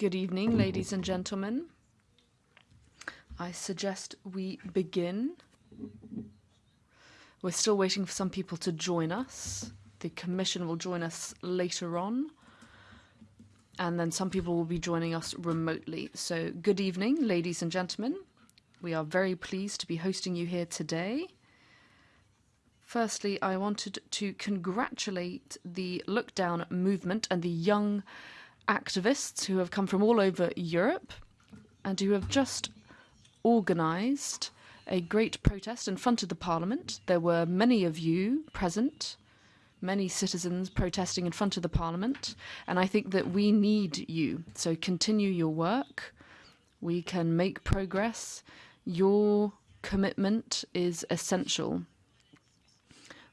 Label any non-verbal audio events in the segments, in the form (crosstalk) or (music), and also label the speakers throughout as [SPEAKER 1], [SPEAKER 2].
[SPEAKER 1] Good evening, ladies and gentlemen. I suggest we begin. We're still waiting for some people to join us. The Commission will join us later on. And then some people will be joining us remotely. So, good evening, ladies and gentlemen. We are very pleased to be hosting you here today. Firstly, I wanted to congratulate the Look Down movement and the young activists who have come from all over Europe and who have just organised a great protest in front of the Parliament. There were many of you present, many citizens protesting in front of the Parliament, and I think that we need you. So continue your work. We can make progress. Your commitment is essential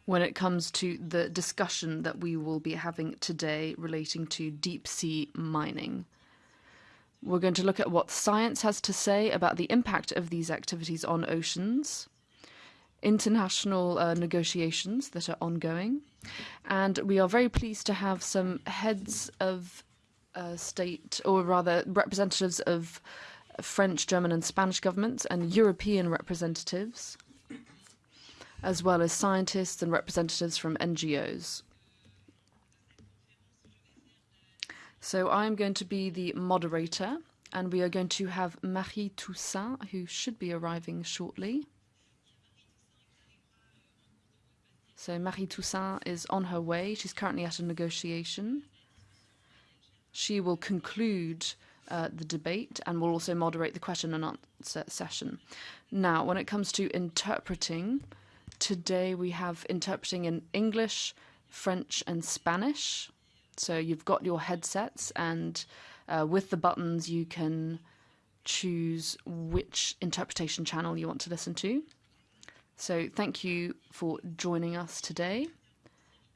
[SPEAKER 1] when it comes to the discussion that we will be having today relating to deep sea mining. We're going to look at what science has to say about the impact of these activities on oceans, international uh, negotiations that are ongoing, and we are very pleased to have some heads of uh, state, or rather representatives of French, German, and Spanish governments and European representatives as well as scientists and representatives from NGOs. So I'm going to be the moderator, and we are going to have Marie Toussaint, who should be arriving shortly. So Marie Toussaint is on her way. She's currently at a negotiation. She will conclude uh, the debate and will also moderate the question and answer session. Now, when it comes to interpreting, Today we have interpreting in English, French, and Spanish. So you've got your headsets, and uh, with the buttons, you can choose which interpretation channel you want to listen to. So thank you for joining us today.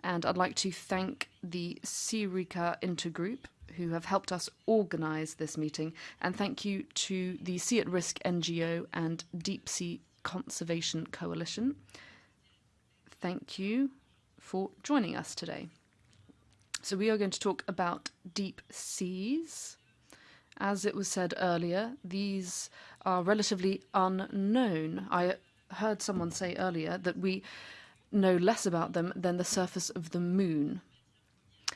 [SPEAKER 1] And I'd like to thank the SEARICA Intergroup who have helped us organise this meeting. And thank you to the Sea at Risk NGO and Deep Sea Conservation Coalition thank you for joining us today. So, we are going to talk about deep seas. As it was said earlier, these are relatively unknown. I heard someone say earlier that we know less about them than the surface of the moon.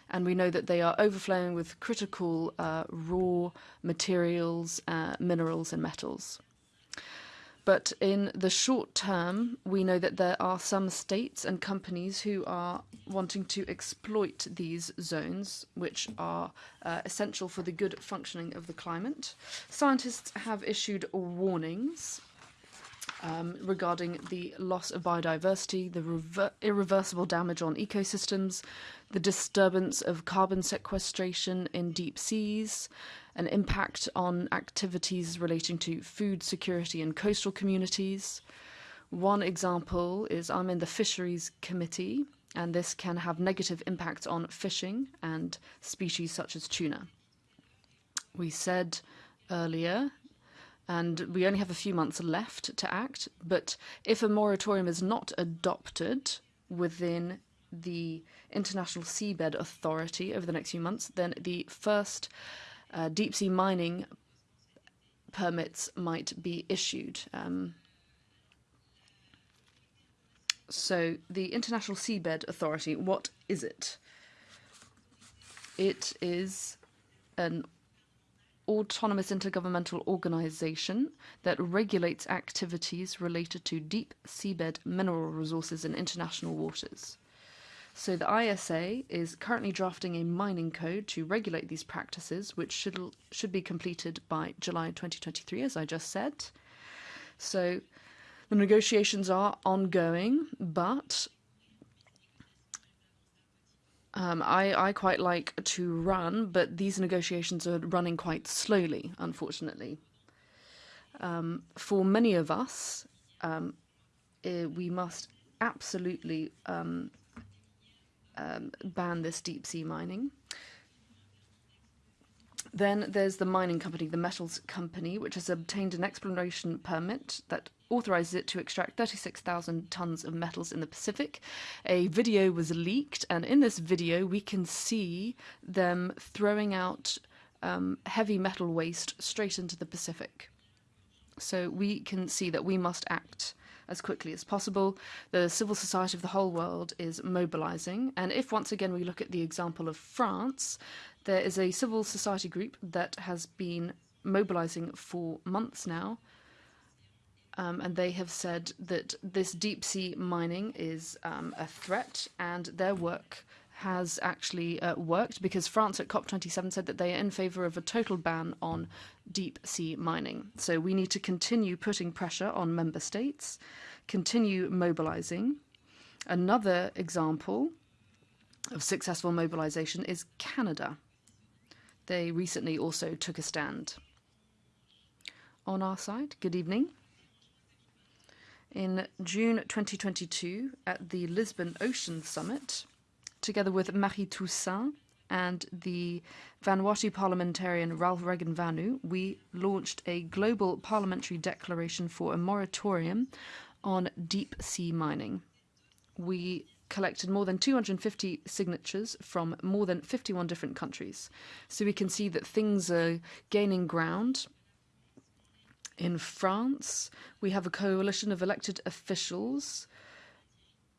[SPEAKER 1] And we know that they are overflowing with critical uh, raw materials, uh, minerals, and metals. But in the short term, we know that there are some states and companies who are wanting to exploit these zones, which are uh, essential for the good functioning of the climate. Scientists have issued warnings um, regarding the loss of biodiversity, the irreversible damage on ecosystems, the disturbance of carbon sequestration in deep seas, an impact on activities relating to food security in coastal communities. One example is I'm in the Fisheries Committee, and this can have negative impacts on fishing and species such as tuna. We said earlier, and we only have a few months left to act, but if a moratorium is not adopted within the International Seabed Authority over the next few months, then the first uh, deep sea mining permits might be issued. Um, so, the International Seabed Authority, what is it? It is an autonomous intergovernmental organization that regulates activities related to deep seabed mineral resources in international waters. So the ISA is currently drafting a mining code to regulate these practices, which should should be completed by July 2023, as I just said. So the negotiations are ongoing, but um, I, I quite like to run, but these negotiations are running quite slowly, unfortunately. Um, for many of us, um, eh, we must absolutely um, um, ban this deep sea mining. Then there's the mining company, the metals company, which has obtained an exploration permit that authorizes it to extract 36,000 tons of metals in the Pacific. A video was leaked, and in this video, we can see them throwing out um, heavy metal waste straight into the Pacific. So we can see that we must act as quickly as possible. The civil society of the whole world is mobilizing. And if once again we look at the example of France, there is a civil society group that has been mobilizing for months now. Um, and they have said that this deep sea mining is um, a threat, and their work has actually uh, worked because France at COP27 said that they are in favor of a total ban on deep sea mining. So we need to continue putting pressure on member states, continue mobilizing. Another example of successful mobilization is Canada. They recently also took a stand. On our side, good evening. In June 2022, at the Lisbon Ocean Summit, together with Marie Toussaint and the Vanuatu parliamentarian Ralph Regenvanu, we launched a global parliamentary declaration for a moratorium on deep sea mining. We collected more than 250 signatures from more than 51 different countries. So we can see that things are gaining ground. In France, we have a coalition of elected officials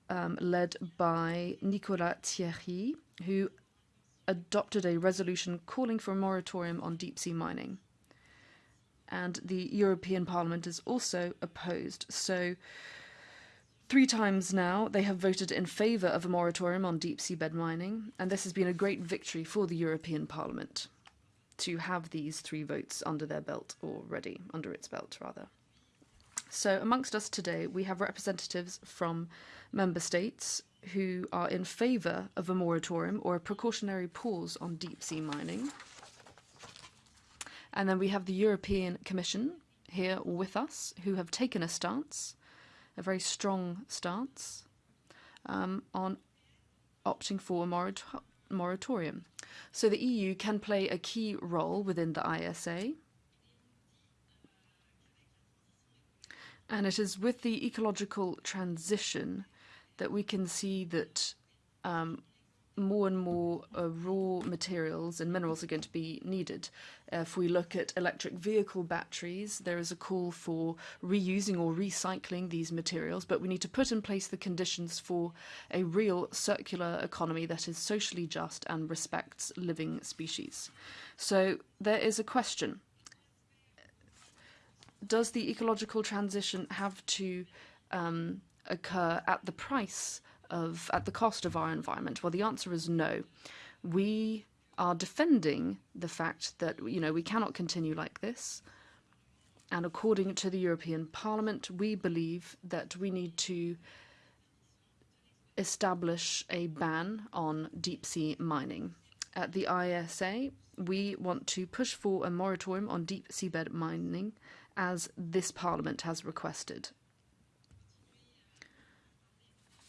[SPEAKER 1] um, led by Nicolas Thierry, who adopted a resolution calling for a moratorium on deep sea mining. And the European Parliament is also opposed. So, three times now, they have voted in favour of a moratorium on deep seabed mining, and this has been a great victory for the European Parliament to have these three votes under their belt already, under its belt, rather. So, amongst us today, we have representatives from member states who are in favour of a moratorium or a precautionary pause on deep sea mining. And then we have the European Commission here with us who have taken a stance, a very strong stance, um, on opting for a moratorium moratorium. So the EU can play a key role within the ISA. And it is with the ecological transition that we can see that um, more and more uh, raw materials and minerals are going to be needed. If we look at electric vehicle batteries, there is a call for reusing or recycling these materials, but we need to put in place the conditions for a real circular economy that is socially just and respects living species. So there is a question. Does the ecological transition have to um, occur at the price of, at the cost of our environment? Well, the answer is no. We are defending the fact that, you know, we cannot continue like this. And according to the European Parliament, we believe that we need to establish a ban on deep sea mining. At the ISA, we want to push for a moratorium on deep seabed mining as this Parliament has requested.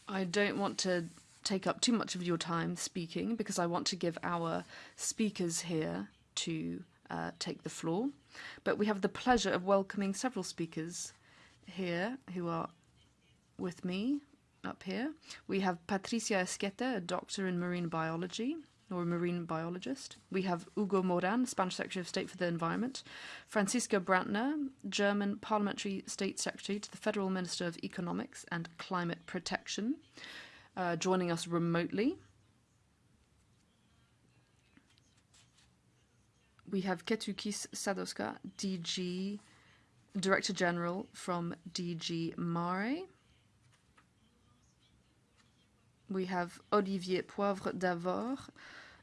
[SPEAKER 1] I don't want to take up too much of your time speaking because I want to give our speakers here to uh, take the floor. But we have the pleasure of welcoming several speakers here who are with me up here. We have Patricia Esquete, a doctor in marine biology or a marine biologist. We have Hugo Moran, Spanish Secretary of State for the Environment. Franziska Brantner, German Parliamentary State Secretary to the Federal Minister of Economics and Climate Protection, uh, joining us remotely. We have Kestutis Sadauskas, DG, Director General from DG Mare. We have Olivier Poivre d'Arvor,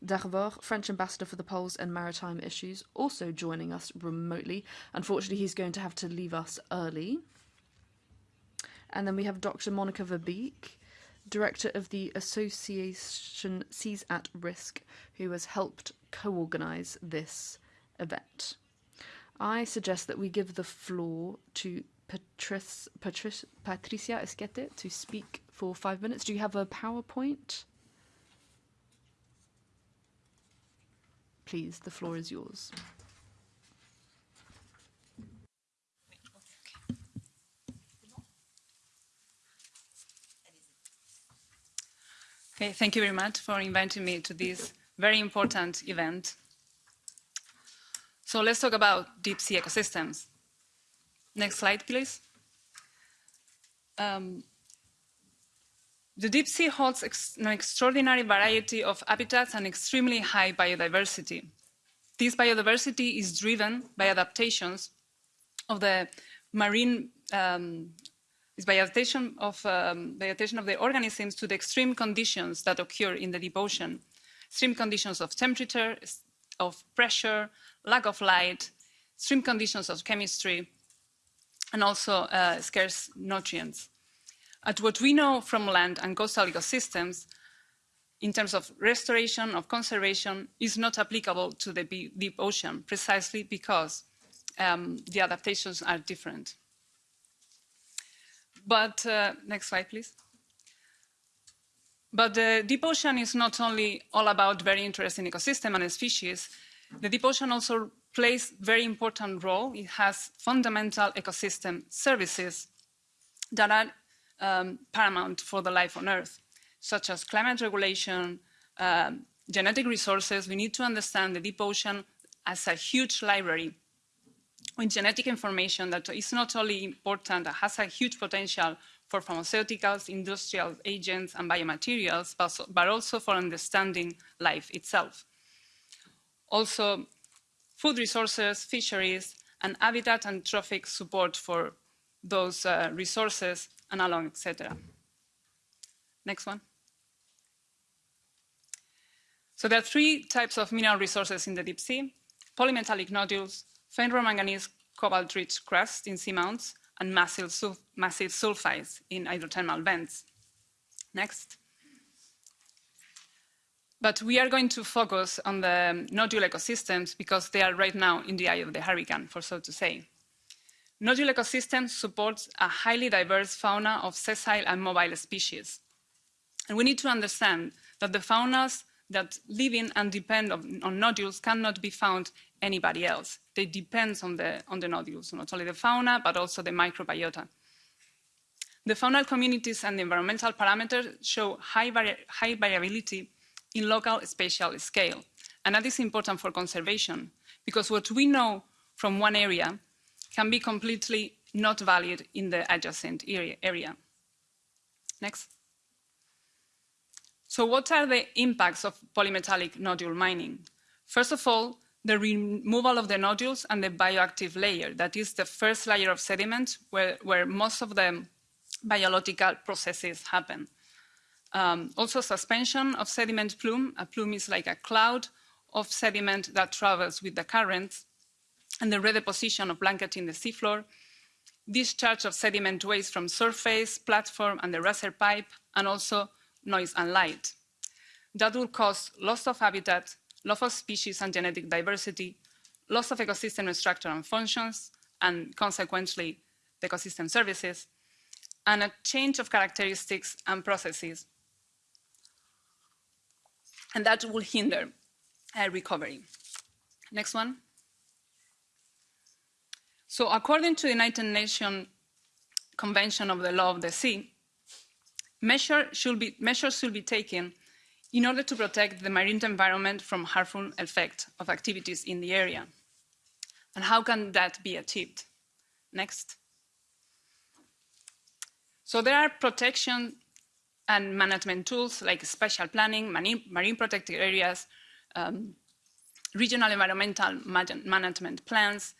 [SPEAKER 1] d'Arvor, French ambassador for the Poles and maritime issues, also joining us remotely. Unfortunately, he's going to have to leave us early. And then we have Dr. Monica Verbeek, director of the Association Seas at Risk, who has helped co-organize this event. I suggest that we give the floor to Patrice, Patrice, Patricia Esquete to speak for five minutes. Do you have a PowerPoint? Please, the floor is yours.
[SPEAKER 2] Okay, thank you very much for inviting me to this very important event. So let's talk about deep sea ecosystems. Next slide, please. Um, the deep sea holds ex an extraordinary variety of habitats and extremely high biodiversity. This biodiversity is driven by adaptations of the marine um, is by adaptation of, um, by adaptation of the organisms to the extreme conditions that occur in the deep ocean. Extreme conditions of temperature, of pressure, lack of light, extreme conditions of chemistry, and also uh, scarce nutrients. At what we know from land and coastal ecosystems, in terms of restoration, of conservation, is not applicable to the deep ocean, precisely because um, the adaptations are different. But uh, next slide, please. But the deep ocean is not only all about very interesting ecosystem and species. The deep ocean also plays very important role. It has fundamental ecosystem services that are um, paramount for the life on Earth, such as climate regulation, um, genetic resources. We need to understand the deep ocean as a huge library with genetic information that is not only important, that has a huge potential for pharmaceuticals, industrial agents, and biomaterials, but also for understanding life itself. Also, food resources, fisheries, and habitat and trophic support for those uh, resources, and along, etc. Next one. So there are three types of mineral resources in the deep sea, polymetallic nodules, ferromanganese cobalt-rich crust in seamounts, and massive, sul massive sulfides in hydrothermal vents. Next. But we are going to focus on the nodule ecosystems because they are right now in the eye of the hurricane, for so to say. Nodule ecosystems support a highly diverse fauna of sessile and mobile species. And we need to understand that the faunas that live in and depend on, on nodules cannot be found anybody else. They depend on the, on the nodules, not only the fauna, but also the microbiota. The faunal communities and the environmental parameters show high, vari high variability in local spatial scale. And that is important for conservation, because what we know from one area can be completely not valid in the adjacent area. Next. So what are the impacts of polymetallic nodule mining? First of all, the removal of the nodules and the bioactive layer, that is the first layer of sediment where, where most of the biological processes happen. Um, also suspension of sediment plume. A plume is like a cloud of sediment that travels with the currents and the redeposition of blanketing the seafloor, discharge of sediment waste from surface, platform, and the riser pipe, and also noise and light. That will cause loss of habitat, loss of species and genetic diversity, loss of ecosystem structure and functions, and consequently, the ecosystem services, and a change of characteristics and processes. And that will hinder uh, recovery. Next one. So according to the United Nations Convention of the Law of the Sea, measure should be, measures should be taken in order to protect the marine environment from harmful effects of activities in the area. And how can that be achieved? Next. So there are protection and management tools like spatial planning, marine, protected areas, um, regional environmental management plans,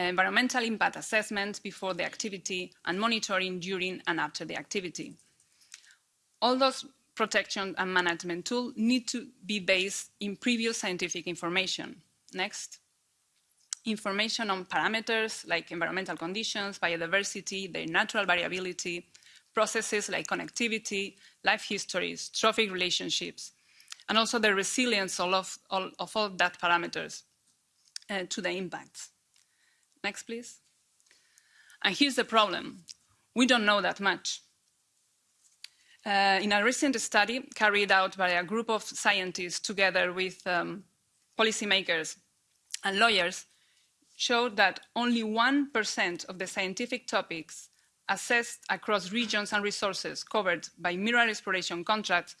[SPEAKER 2] environmental impact assessment before the activity, and monitoring during and after the activity. All those protection and management tools need to be based in previous scientific information. Next. Information on parameters like environmental conditions, biodiversity, their natural variability, processes like connectivity, life histories, trophic relationships, and also the resilience of all, of all that parameters uh, to the impacts. Next, please. And here's the problem. We don't know that much. Uh, in a recent study carried out by a group of scientists together with um, policymakers and lawyers, showed that only 1% of the scientific topics assessed across regions and resources covered by mineral exploration contracts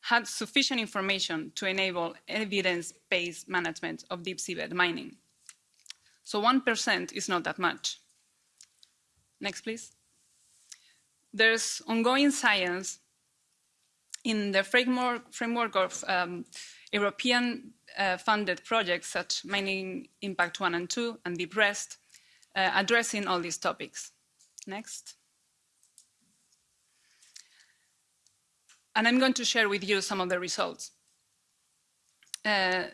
[SPEAKER 2] had sufficient information to enable evidence-based management of deep seabed mining. So 1% is not that much. Next, please. There's ongoing science in the framework, framework of um, European uh, funded projects such Mining Impact 1 and 2 and Deep Rest, uh, addressing all these topics. Next. And I'm going to share with you some of the results. Uh,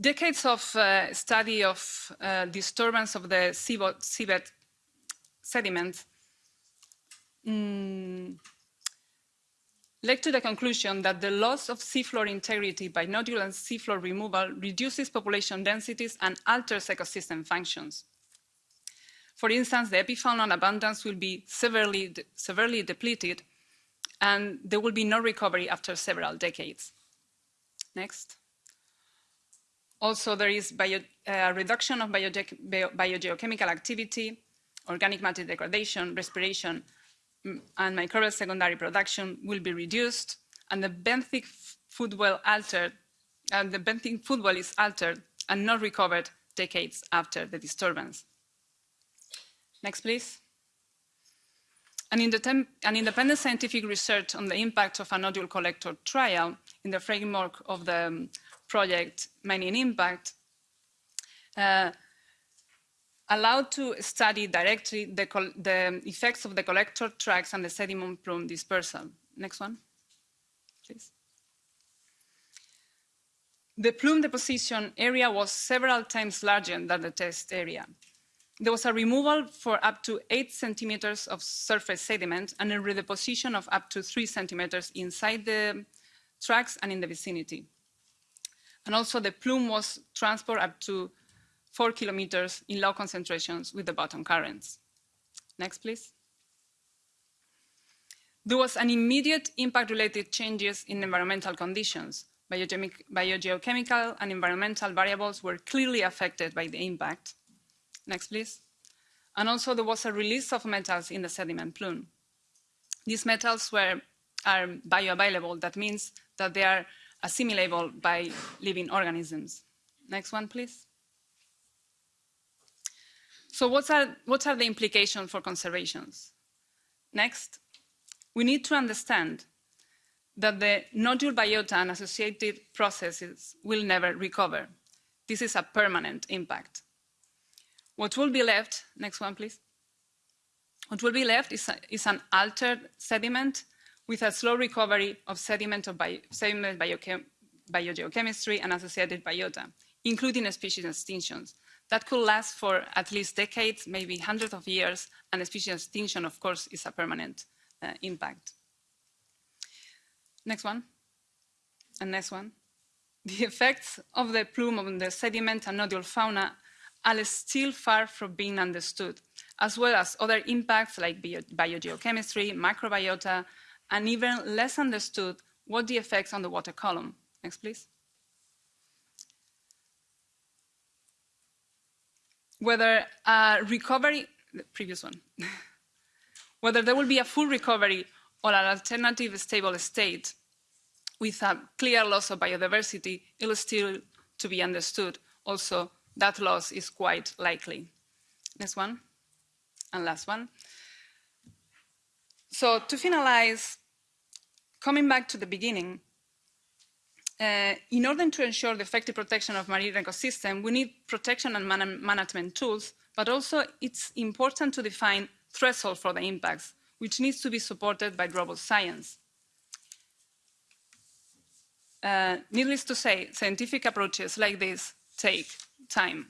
[SPEAKER 2] decades of uh, study of uh, disturbance of the seabed sediment mm, led to the conclusion that the loss of seafloor integrity by nodule and seafloor removal reduces population densities and alters ecosystem functions. For instance, the epifauna abundance will be severely, de severely depleted and there will be no recovery after several decades. Next. Also, there is bio, uh, reduction of bio, bio, biogeochemical activity, organic matter degradation, respiration, mm, and microbial secondary production will be reduced, and the benthic food well altered, and the benthic food well is altered and not recovered decades after the disturbance. Next, please. An, an, independent scientific research on the impact of a nodule collector trial in the framework of the um, project Mining Impact uh, allowed to study directly the, the, effects of the collector tracks and the sediment plume dispersal. Next one, please. The plume deposition area was several times larger than the test area. There was a removal for up to eight centimeters of surface sediment and a redeposition of up to three centimeters inside the tracks and in the vicinity. And also the plume was transported up to four kilometers in low concentrations with the bottom currents. Next, please. There was an immediate impact-related changes in environmental conditions. Biogeochemical and environmental variables were clearly affected by the impact. Next, please. And also there was a release of metals in the sediment plume. These metals were, are bioavailable. That means that they are assimilable by living organisms. Next one, please. So what are, what are the implications for conservations? Next, we need to understand that the nodule biota and associated processes will never recover. This is a permanent impact. What will be left, next one please. What will be left is, a, is an altered sediment with a slow recovery of sediment of bio, sediment biogeochemistry and associated biota, including species extinctions. That could last for at least decades, maybe hundreds of years, and species extinction, of course, is a permanent uh, impact. Next one, and next one. (laughs) The effects of the plume on the sediment and nodule fauna are still far from being understood, as well as other impacts like bio biogeochemistry, microbiota, and even less understood what the effects on the water column. Next, please. Whether a recovery, the previous one, (laughs) whether there will be a full recovery or an alternative stable state with a clear loss of biodiversity, it is still to be understood. Also, that loss is quite likely. Next one, and last one. So to finalize, coming back to the beginning, uh, in order to ensure the effective protection of marine ecosystem, we need protection and man management tools, but also it's important to define threshold for the impacts, which needs to be supported by robust science. Uh, needless to say, scientific approaches like this take time.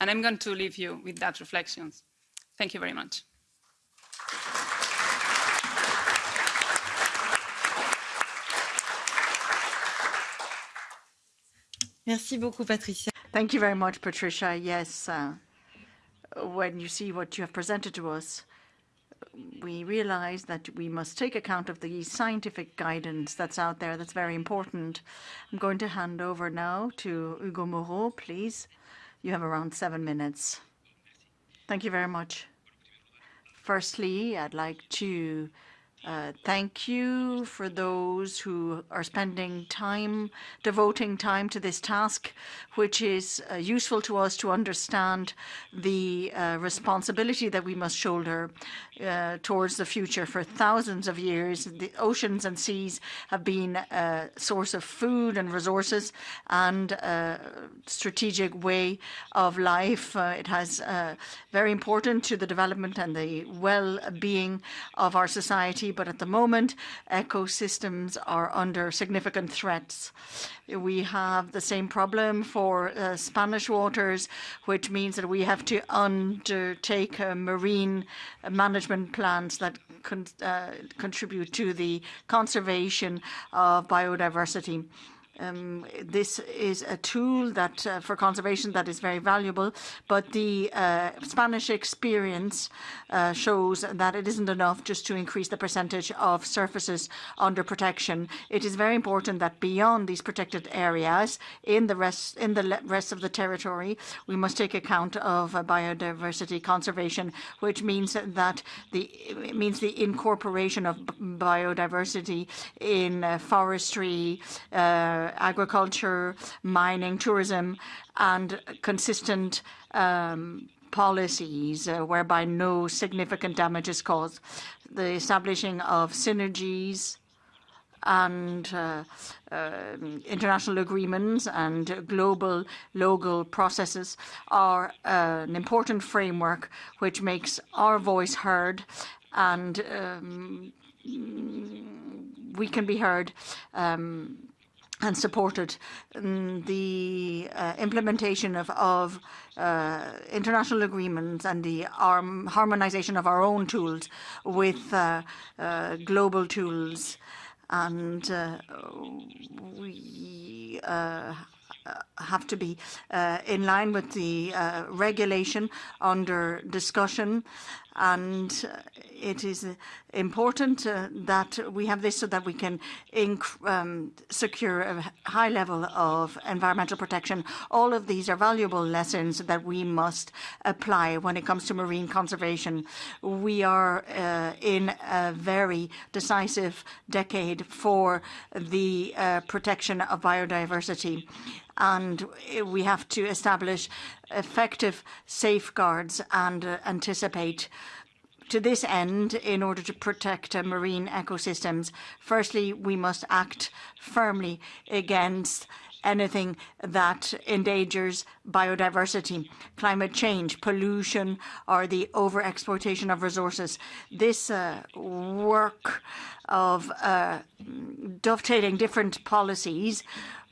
[SPEAKER 2] And I'm going to leave you with that reflections. Thank you very much.
[SPEAKER 3] Merci beaucoup, Patricia.
[SPEAKER 4] Thank you very much, Patricia. Yes, uh, when you see what you have presented to us, we realize that we must take account of the scientific guidance that's out there. That's very important. I'm going to hand over now to Hugo Moran, please. You have around seven minutes. Thank you very much. Firstly, I'd like to Uh, thank you for those who are spending time, devoting time to this task, which is uh, useful to us to understand the uh, responsibility that we must shoulder uh, towards the future. For thousands of years, the oceans and seas have been a source of food and resources and a strategic way of life. Uh, it has very important to the development and the well-being of our society but at the moment, ecosystems are under significant threats. We have the same problem for uh, Spanish waters, which means that we have to undertake uh, marine management plans that con uh, contribute to the conservation of biodiversity. Um, this is a tool that uh, for conservation that is very valuable, but the uh, Spanish experience uh, shows that it isn't enough just to increase the percentage of surfaces under protection. It is very important that beyond these protected areas, in the rest in the rest of the territory, we must take account of uh, biodiversity conservation, which means that the means the incorporation of biodiversity in uh, forestry. Agriculture, mining, tourism, and consistent um, policies uh, whereby no significant damage is caused. The establishing of synergies and uh, uh, international agreements and global local processes are uh, an important framework which makes our voice heard and um, we can be heard um, and supported um, the uh, implementation of, of uh, international agreements and the arm, harmonization of our own tools with uh, uh global tools. And uh, we uh, have to be in line with the regulation under discussion and uh, it is uh, important uh, that we have this so that we can um, secure a high level of environmental protection. All of these are valuable lessons that we must apply when it comes to marine conservation. We are uh, in a very decisive decade for the uh, protection of biodiversity and we have to establish effective safeguards and uh, anticipate to this end, in order to protect uh, marine ecosystems, firstly, we must act firmly against anything that endangers biodiversity, climate change, pollution, or the over-exploitation of resources. This uh, work of uh, dovetailing different policies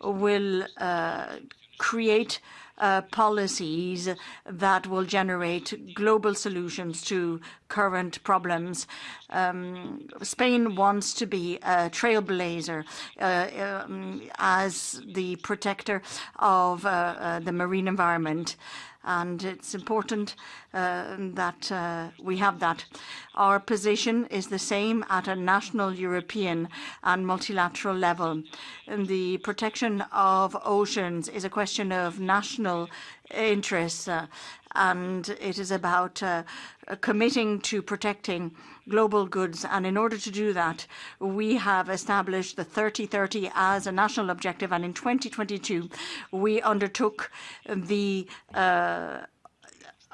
[SPEAKER 4] will uh, create Uh, policies that will generate global solutions to current problems. Um, Spain wants to be a trailblazer uh, um, as the protector of uh, uh the marine environment and it's important uh, that uh, we have that. Our position is the same at a national, European and multilateral level. And the protection of oceans is a question of national interests uh, and it is about uh, committing to protecting global goods. And in order to do that, we have established the 3030 as a national objective. And in 2022, we undertook the uh,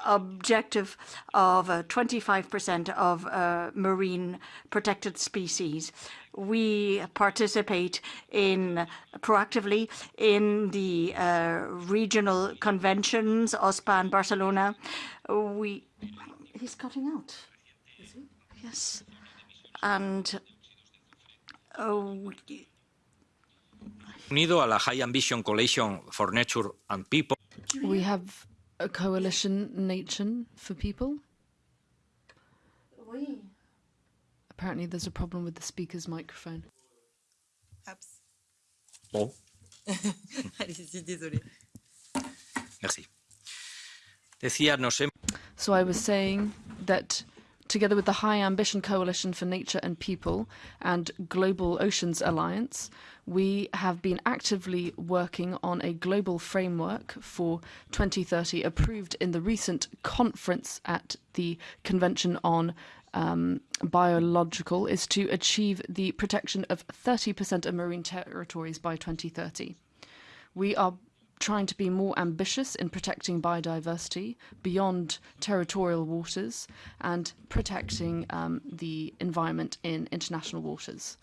[SPEAKER 4] objective of 25% uh, of uh, marine protected species. We participate in proactively in the uh, regional conventions, OSPAR and Barcelona. We he's cutting out. Yes, and oh.
[SPEAKER 5] Unido a la High Ambition Coalition for Nature and People.
[SPEAKER 1] We have a coalition, Nature for People. Oui. Apparently, there's a problem with the speaker's microphone.
[SPEAKER 3] Ups.
[SPEAKER 5] Oh. (laughs)
[SPEAKER 3] Allez-y, désolé.
[SPEAKER 5] Merci. Decía, nos
[SPEAKER 1] so I was saying that together with the High Ambition Coalition for Nature and People and Global Oceans Alliance, we have been actively working on a global framework for 2030 approved in the recent conference at the Convention on um, biological is to achieve the protection of 30% of marine territories by 2030. We are trying to be more ambitious in protecting biodiversity beyond territorial waters and protecting um, the environment in international waters.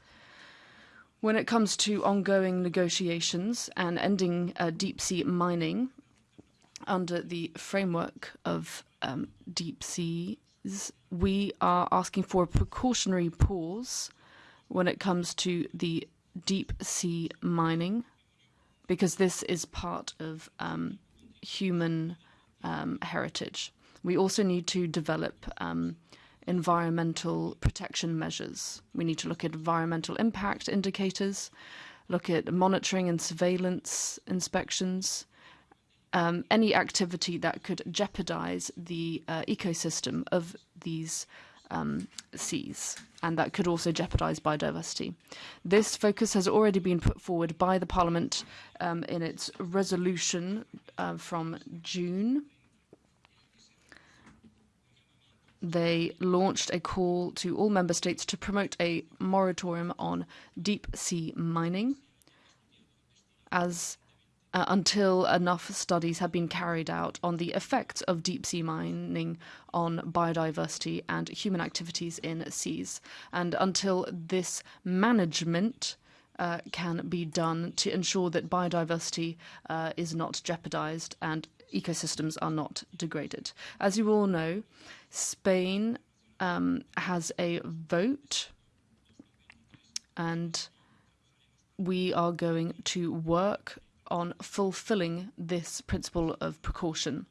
[SPEAKER 1] When it comes to ongoing negotiations and ending uh, deep sea mining under the framework of um, deep seas, we are asking for a precautionary pause when it comes to the deep sea mining because this is part of um, human um, heritage. We also need to develop um, environmental protection measures. We need to look at environmental impact indicators, look at monitoring and surveillance inspections, um, any activity that could jeopardize the uh, ecosystem of these um, seas, and that could also jeopardize biodiversity. This focus has already been put forward by the Parliament um, in its resolution uh, from June. They launched a call to all member states to promote a moratorium on deep sea mining as uh, until enough studies have been carried out on the effects of deep sea mining on biodiversity and human activities in seas, and until this management uh, can be done to ensure that biodiversity uh, is not jeopardized and ecosystems are not degraded. As you all know, Spain um, has a vote and we are going to work on fulfilling this principle of precaution.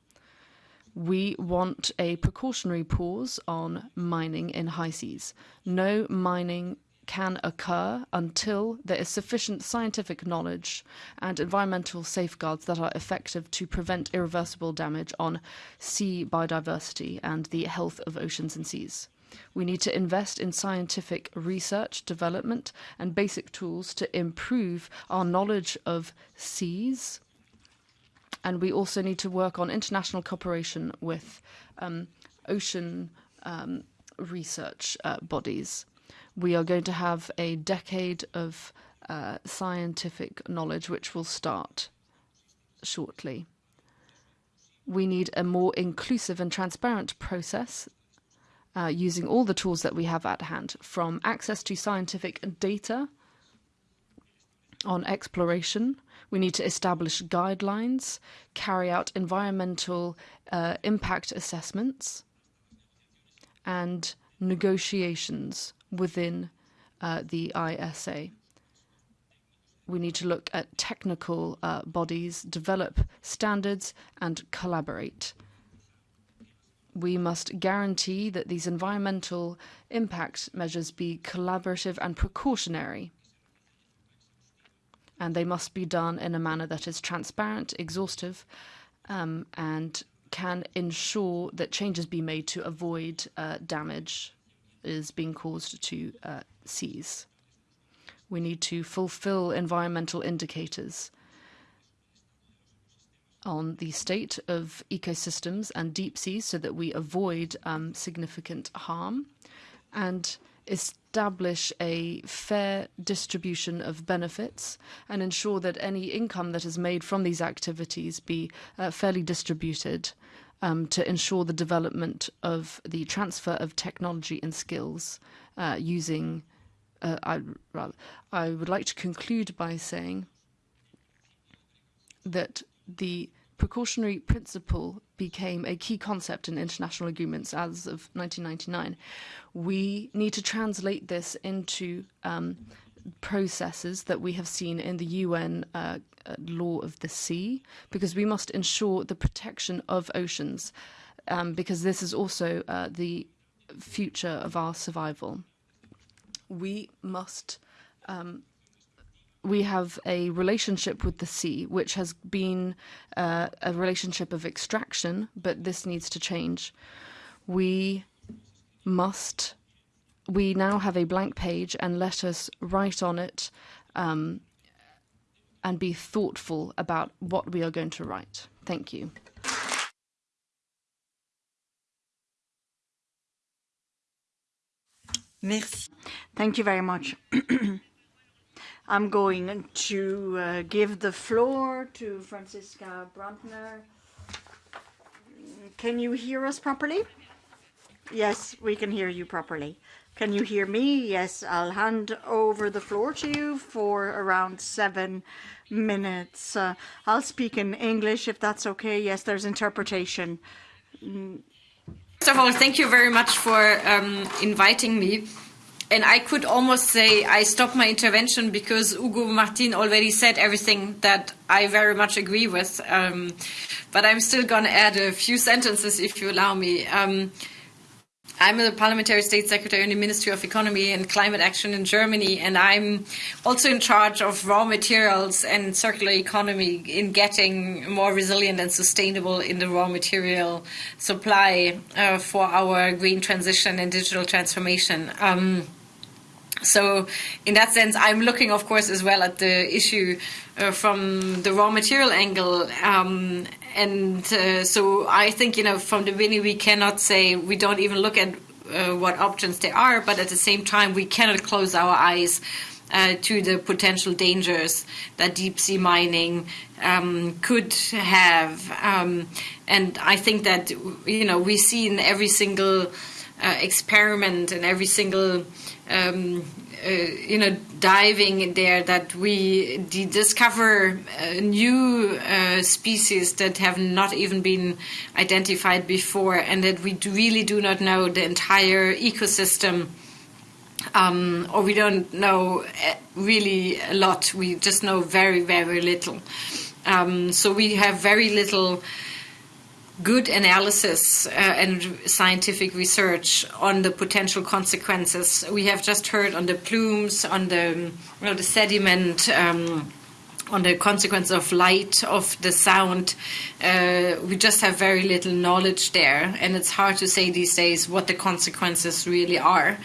[SPEAKER 1] We want a precautionary pause on mining in high seas. No mining can occur until there is sufficient scientific knowledge and environmental safeguards that are effective to prevent irreversible damage on sea biodiversity and the health of oceans and seas. We need to invest in scientific research, development, and basic tools to improve our knowledge of seas. And we also need to work on international cooperation with um, ocean um, research uh, bodies. We are going to have a decade of uh, scientific knowledge which will start shortly. We need a more inclusive and transparent process uh, using all the tools that we have at hand, from access to scientific data on exploration. We need to establish guidelines, carry out environmental uh, impact assessments, and negotiations within uh, the ISA. We need to look at technical uh, bodies, develop standards, and collaborate we must guarantee that these environmental impact measures be collaborative and precautionary. And they must be done in a manner that is transparent, exhaustive, um, and can ensure that changes be made to avoid uh, damage is being caused to uh, seas. We need to fulfill environmental indicators on the state of ecosystems and deep seas so that we avoid um, significant harm and establish a fair distribution of benefits and ensure that any income that is made from these activities be uh, fairly distributed um, to ensure the development of the transfer of technology and skills uh, using uh, I, I would like to conclude by saying that the precautionary principle became a key concept in international agreements as of 1999. We need to translate this into um, processes that we have seen in the UN uh, uh, law of the sea, because we must ensure the protection of oceans, um, because this is also uh, the future of our survival. We must um, we have a relationship with the sea, which has been uh, a relationship of extraction, but this needs to change. We must, we now have a blank page and let us write on it um, and be thoughtful about what we are going to write. Thank you.
[SPEAKER 3] Merci.
[SPEAKER 4] Thank you very much. (clears throat) I'm going to uh, give the floor to Franziska Brantner. Can you hear us properly? Yes, we can hear you properly. Can you hear me? Yes, I'll hand over the floor to you for around seven minutes. Uh, I'll speak in English if that's okay. Yes, there's interpretation.
[SPEAKER 6] First of all, thank you very much for um, inviting me. And I could almost say I stopped my intervention because Hugo Moran already said everything that I very much agree with. Um, but I'm still going to add a few sentences if you allow me. Um, I'm the Parliamentary State Secretary in the Ministry of Economy and Climate Action in Germany, and I'm also in charge of raw materials and circular economy in getting more resilient and sustainable in the raw material supply uh, for our green transition and digital transformation. Um, so, in that sense, I'm looking, of course, as well at the issue uh, from the raw material angle. Um, and uh, so, I think, you know, from the beginning, we cannot say we don't even look at uh, what options there are, but at the same time, we cannot close our eyes. Uh, to the potential dangers that deep sea mining um, could have, um, and I think that you know we see in every single uh, experiment and every single um, uh, you know diving in there that we discover uh, new uh, species that have not even been identified before and that we really do not know the entire ecosystem. Um, or we don't know uh, really a lot. We just know very very little. Um, so we have very little good analysis uh, and scientific research on the potential consequences. We have just heard on the plumes, on the, you know, the sediment. Um, on the consequence of light, of the sound, uh, we just have very little knowledge there, and it's hard to say these days what the consequences really are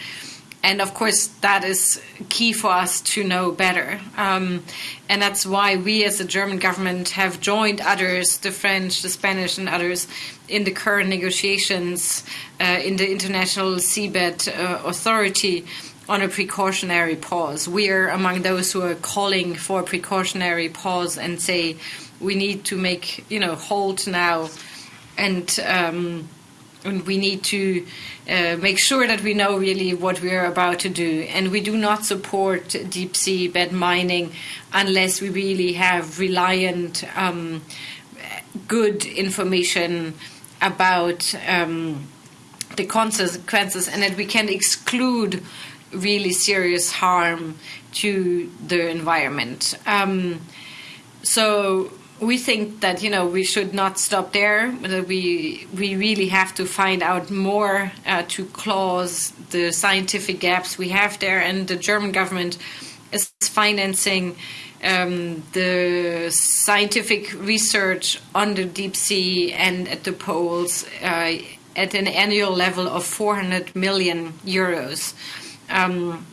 [SPEAKER 6] and of course that is key for us to know better. Um, and that's why we as the german government have joined others the french the spanish and others in the current negotiations uh, in the international seabed uh, authority on a precautionary pause. We are among those who are calling for a precautionary pause and say we need to make you know hold now. And um, and we need to uh, make sure that we know really what we are about to do. And we do not support deep sea bed mining unless we really have reliant, um, good information about um, the consequences and that we can exclude really serious harm to the environment. Um, so we think that you know we should not stop there. We we really have to find out more uh, to close the scientific gaps we have there, and the German government is financing um, the scientific research on the deep sea and at the poles uh, at an annual level of 400 million euros. Um,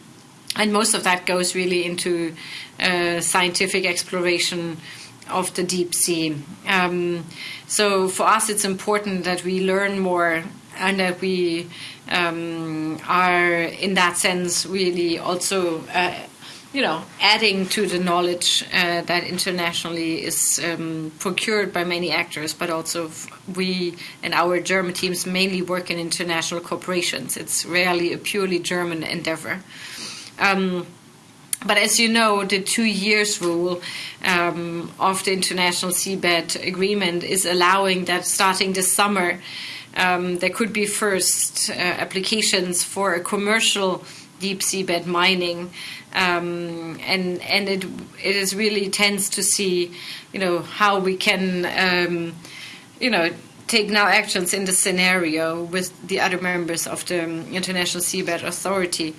[SPEAKER 6] and most of that goes really into uh, scientific exploration of the deep sea. Um, so for us, it's important that we learn more and that we um, are, in that sense, really also. Uh, you know, adding to the knowledge uh, that internationally is um, procured by many actors, but also we and our German teams mainly work in international corporations. It's rarely a purely German endeavor. Um, but as you know, the two years rule um, of the International Seabed Agreement is allowing that starting this summer, um, there could be first uh, applications for a commercial deep seabed mining, um, and and it it is really tense to see, you know, how we can, um, you know, take now actions in the scenario with the other members of the International Seabed Authority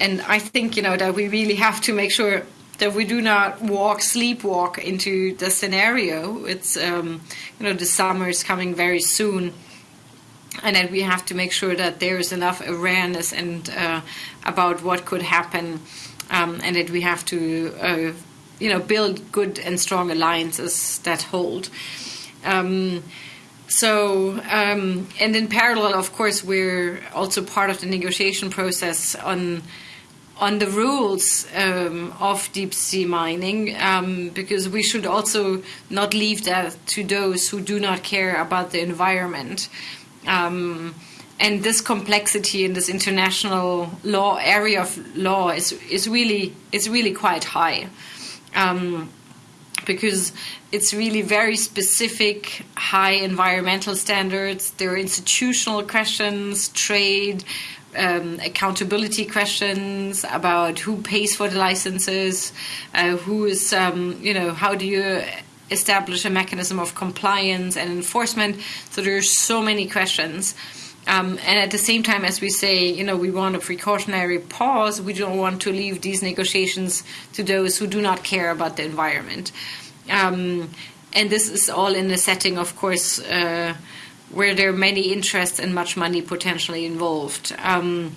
[SPEAKER 6] and I think you know that we really have to make sure that we do not walk sleepwalk into the scenario. It's um, you know the summer is coming very soon, and that we have to make sure that there is enough awareness and uh, about what could happen, um, and that we have to uh, you know build good and strong alliances that hold. Um, so, um, and in parallel, of course, we're also part of the negotiation process on on the rules um, of deep sea mining, um, because we should also not leave that to those who do not care about the environment. Um, and this complexity in this international law area of law is is really is really quite high. Because it's really very specific, high environmental standards. There are institutional questions, trade, um, accountability questions about who pays for the licenses, uh, who is, um, you know, how do you establish a mechanism of compliance and enforcement. So there are so many questions. Um, and at the same time, as we say, you know, we want a precautionary pause. We don't want to leave these negotiations to those who do not care about the environment. Um, and this is all in a setting, of course, uh, where there are many interests and much money potentially involved. Um,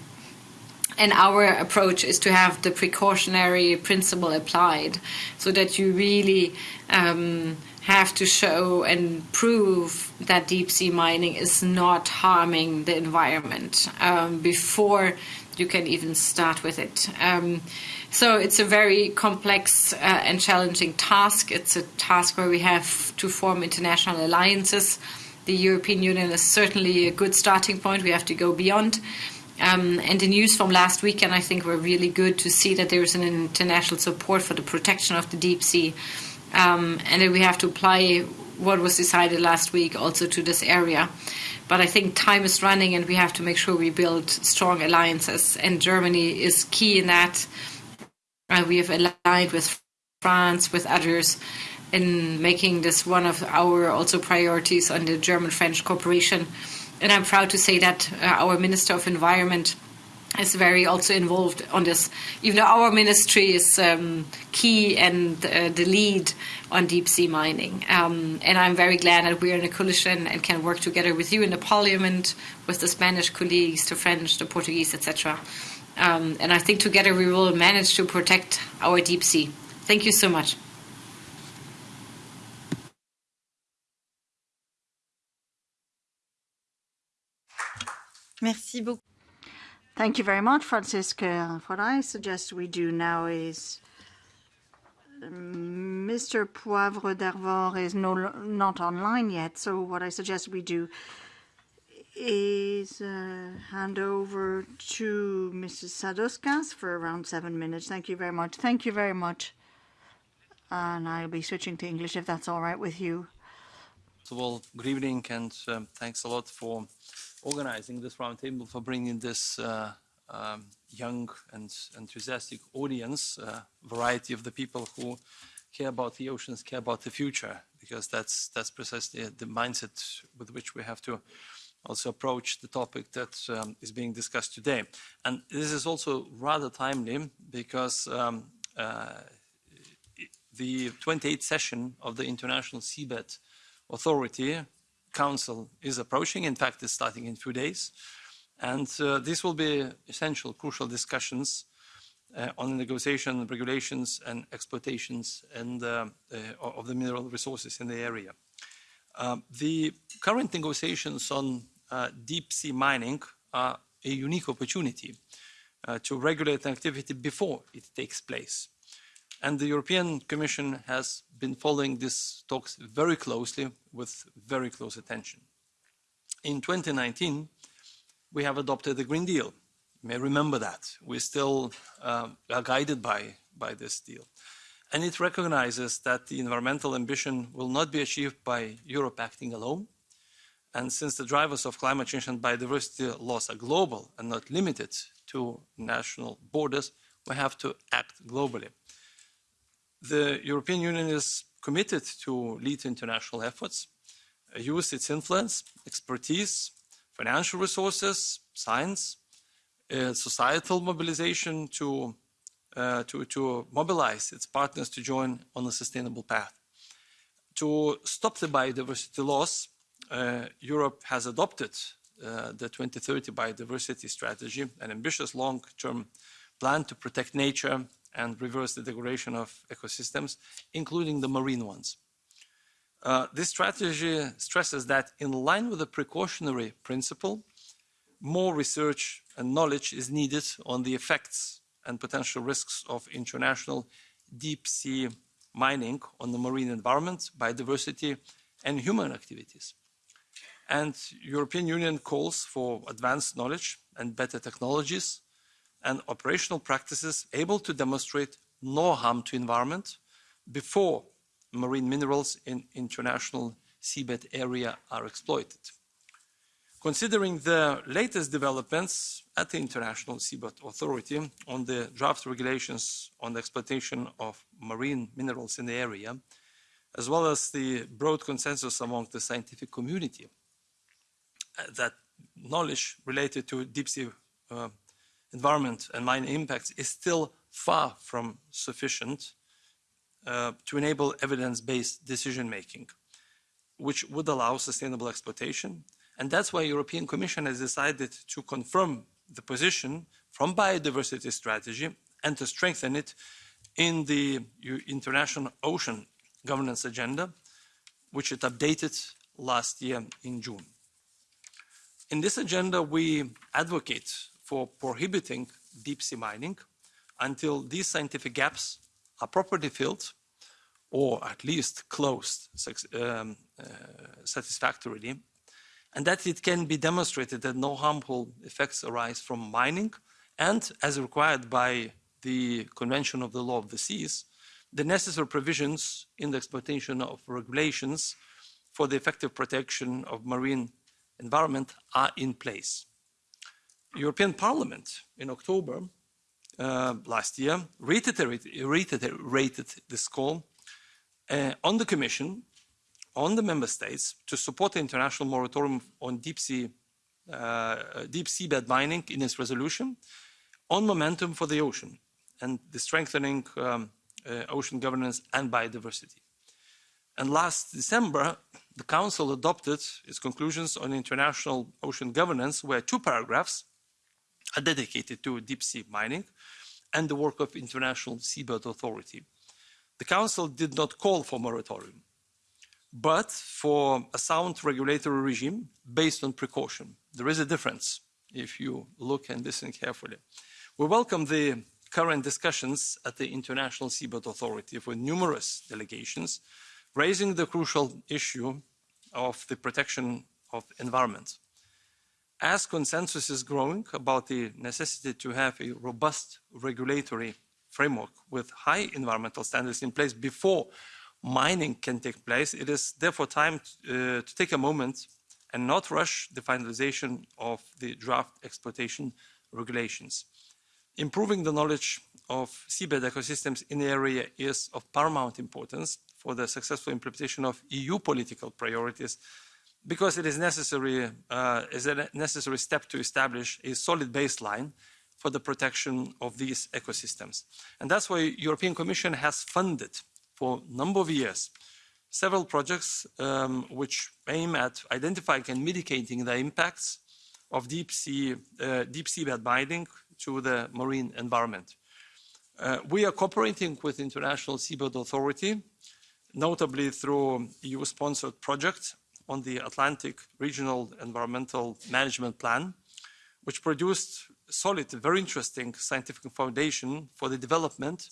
[SPEAKER 6] and our approach is to have the precautionary principle applied so that you really um, have to show and prove that deep sea mining is not harming the environment um, before you can even start with it. Um, so it's a very complex uh, and challenging task. It's a task where we have to form international alliances. The European Union is certainly a good starting point. We have to go beyond. Um, and the news from last weekend, I think, were really good to see that there is an international support for the protection of the deep sea um, and that we have to apply what was decided last week also to this area. But I think time is running, and we have to make sure we build strong alliances. And Germany is key in that. Uh, we have aligned with France, with others, in making this one of our also priorities on the German-French cooperation. And I'm proud to say that uh, our Minister of Environment is very also involved on this. Even though our ministry is um, key and uh, the lead on deep sea mining, um, and I'm very glad that we're in a coalition and can work together with you in the Parliament, with the Spanish colleagues, the French, the Portuguese, etc. Um, and I think together we will manage to protect our deep sea. Thank you so much.
[SPEAKER 3] Merci beaucoup.
[SPEAKER 4] Thank you very much, Franziska. What I suggest we do now is Mr. Poivre d'Arvor is no, not online yet, so what I suggest we do is uh, hand over to Mrs. Sadauskas for around seven minutes. Thank you very much. Thank you very much. And I'll be switching to English if that's all right with you.
[SPEAKER 7] First of all, good evening and um, thanks a lot for organizing this roundtable, for bringing this uh, um, young and enthusiastic audience, uh, variety of the people who care about the oceans, care about the future, because that's that's precisely the mindset with which we have to also approach the topic that um, is being discussed today. And this is also rather timely because um, uh, the 28th session of the International Seabed Authority Council is approaching. In fact, it's starting in a few days. And uh, this will be essential, crucial discussions uh, on negotiation, regulations, and exploitations and, uh, uh of the mineral resources in the area. Um, the current negotiations on uh, deep sea mining are a unique opportunity uh, to regulate activity before it takes place. And the European Commission has been following these talks very closely with very close attention. In 2019, we have adopted the Green Deal. You may remember that. We still uh, are guided by, by this deal. And it recognizes that the environmental ambition will not be achieved by Europe acting alone. And since the drivers of climate change and biodiversity loss are global and not limited to national borders, we have to act globally the European Union is committed to lead international efforts, uh, use its influence, expertise, financial resources, science, uh, societal mobilization to, uh, to, to mobilize its partners to join on a sustainable path. To stop the biodiversity loss, uh, Europe has adopted uh, the 2030 biodiversity strategy, an ambitious long-term plan to protect nature and reverse the degradation of ecosystems, including the marine ones. Uh, this strategy stresses that in line with the precautionary principle, more research and knowledge is needed on the effects and potential risks of international deep sea mining on the marine environment, biodiversity, and human activities. And European Union calls for advanced knowledge and better technologies and operational practices able to demonstrate no harm to environment before marine minerals in international seabed area are exploited. Considering the latest developments at the International Seabed Authority on the draft regulations on the exploitation of marine minerals in the area, as well as the broad consensus among the scientific community uh, that knowledge related to deep sea uh, environment and mine impacts is still far from sufficient uh, to enable evidence-based decision-making, which would allow sustainable exploitation. And that's why the European Commission has decided to confirm the position from biodiversity strategy and to strengthen it in the International Ocean Governance Agenda, which it updated last year in June. In this agenda, we advocate for prohibiting deep sea mining until these scientific gaps are properly filled or at least closed um, uh, satisfactorily, and that it can be demonstrated that no harmful effects arise from mining, and as required by the Convention of the Law of the Seas, the necessary provisions in the exploitation of regulations for the effective protection of marine environment are in place. European Parliament in October uh, last year reiterated, reiterated this call uh, on the Commission, on the Member States to support the international moratorium on deep sea uh, deep seabed mining in its resolution on momentum for the ocean and the strengthening um, uh, ocean governance and biodiversity. And last December, the Council adopted its conclusions on international ocean governance, where two paragraphs dedicated to deep sea mining and the work of International Seabed Authority. The Council did not call for moratorium, but for a sound regulatory regime based on precaution. There is a difference if you look and listen carefully. We welcome the current discussions at the International Seabed Authority with numerous delegations raising the crucial issue of the protection of environment as consensus is growing about the necessity to have a robust regulatory framework with high environmental standards in place before mining can take place, it is therefore time to, uh, to take a moment and not rush the finalization of the draft exploitation regulations. Improving the knowledge of seabed ecosystems in the area is of paramount importance for the successful implementation of EU political priorities because it is necessary, uh, is a necessary step to establish a solid baseline for the protection of these ecosystems. And that's why the European Commission has funded for a number of years several projects um, which aim at identifying and mitigating the impacts of deep sea, uh, deep seabed mining to the marine environment. Uh, we are cooperating with International Seabed Authority, notably through EU-sponsored projects on the Atlantic Regional Environmental Management Plan, which produced solid, very interesting scientific foundation for the development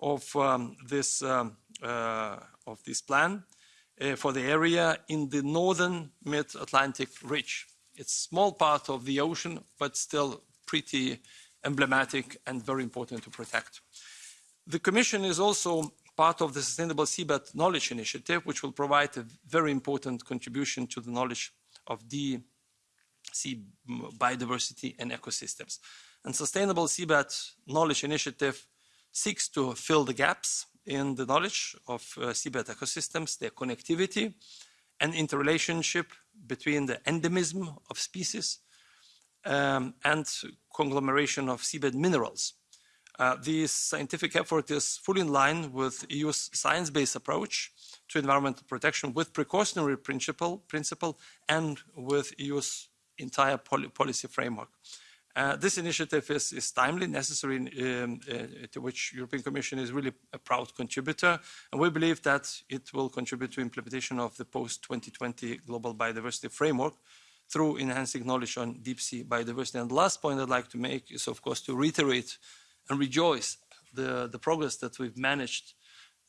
[SPEAKER 7] of um, this um, uh, of this plan uh, for the area in the northern mid-Atlantic ridge. It's a small part of the ocean, but still pretty emblematic and very important to protect. The Commission is also part of the Sustainable Seabed Knowledge Initiative, which will provide a very important contribution to the knowledge of the sea biodiversity and ecosystems. And Sustainable Seabed Knowledge Initiative seeks to fill the gaps in the knowledge of uh, seabed ecosystems, their connectivity and interrelationship between the endemism of species um, and conglomeration of seabed minerals. Uh, this scientific effort is fully in line with EU's science-based approach to environmental protection with precautionary principle, principle and with EU's entire policy framework. Uh, this initiative is, is timely, necessary, um, uh, to which European Commission is really a proud contributor, and we believe that it will contribute to implementation of the post-2020 Global Biodiversity Framework through enhancing knowledge on deep sea biodiversity. And the last point I'd like to make is, of course, to reiterate and rejoice the, the progress that we've managed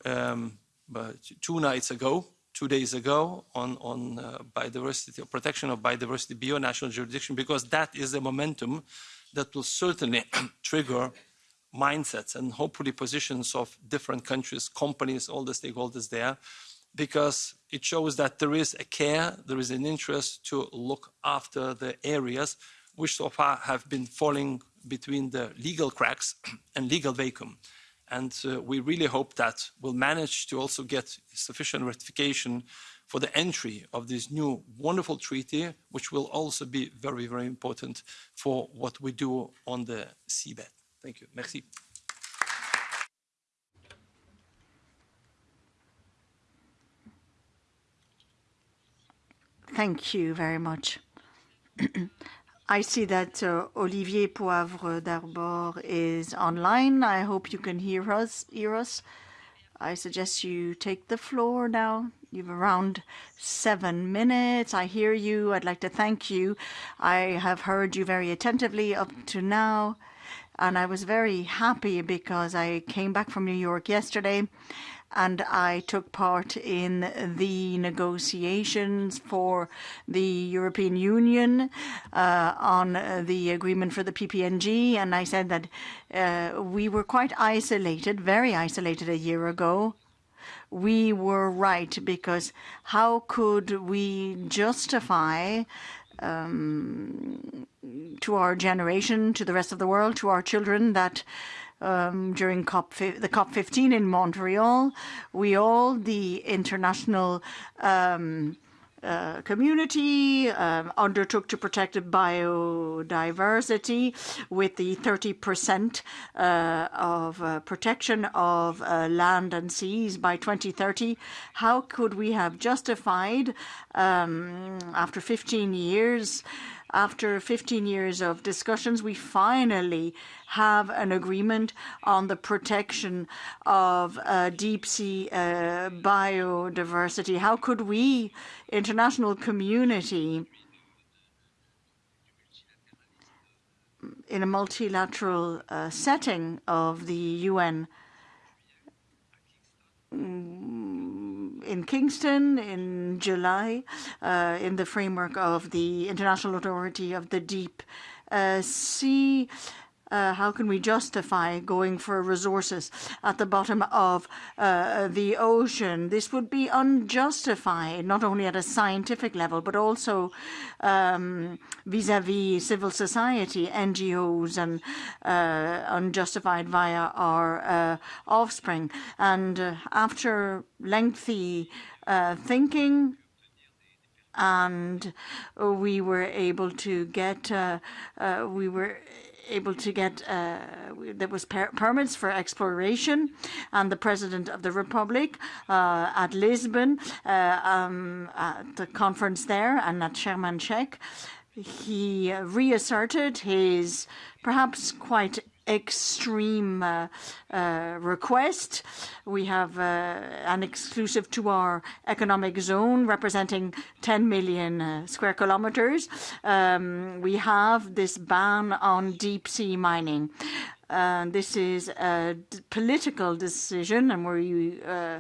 [SPEAKER 7] um, two nights ago, two days ago, on, on uh, biodiversity, protection of biodiversity beyond national jurisdiction, because that is the momentum that will certainly (clears throat) trigger mindsets and hopefully positions of different countries, companies, all the stakeholders there, because it shows that there is a care, there is an interest to look after the areas which so far have been falling between the legal cracks (clears throat) and legal vacuum. And uh, we really hope that we'll manage to also get sufficient ratification for the entry of this new wonderful treaty, which will also be very, very important for what we do on the seabed. Thank you. Merci.
[SPEAKER 4] Thank you very much. (clears throat) I see that uh, Olivier Poivre d'Arvor is online. I hope you can hear us. Hear us. I suggest you take the floor now. You've around seven minutes. I hear you. I'd like to thank you. I have heard you very attentively up to now. And I was very happy because I came back from New York yesterday and I took part in the negotiations for the European Union uh, on the agreement for the BBNJ, and I said that uh, we were quite isolated, very isolated a year ago. We were right because how could we justify um, to our generation, to the rest of the world, to our children that um, during COP the COP15 in Montreal. We all, the international um, uh, community um, undertook to protect biodiversity with the 30% uh, of uh, protection of uh, land and seas by 2030. How could we have justified, um, after 15 years, after 15 years of discussions, we finally have an agreement on the protection of uh, deep sea uh, biodiversity. How could we, international community, in a multilateral uh, setting of the UN, in Kingston in July, uh, in the framework of the International Authority of the Deep uh, Sea, uh, how can we justify going for resources at the bottom of uh, the ocean? This would be unjustified, not only at a scientific level, but also um, vis-a-vis civil society, NGOs, and uh, unjustified via our uh, offspring. And uh, after lengthy uh, thinking, and we were able to get, we were able to get uh, there was per permits for exploration, and the president of the republic uh, at Lisbon uh, um, at the conference there and at Sharm el-Sheikh, he reasserted his perhaps quite extreme uh, uh, request. We have uh, an exclusive to our economic zone representing 10 million uh, square kilometers. Um, we have this ban on deep sea mining. Uh, this is a political decision, and we uh,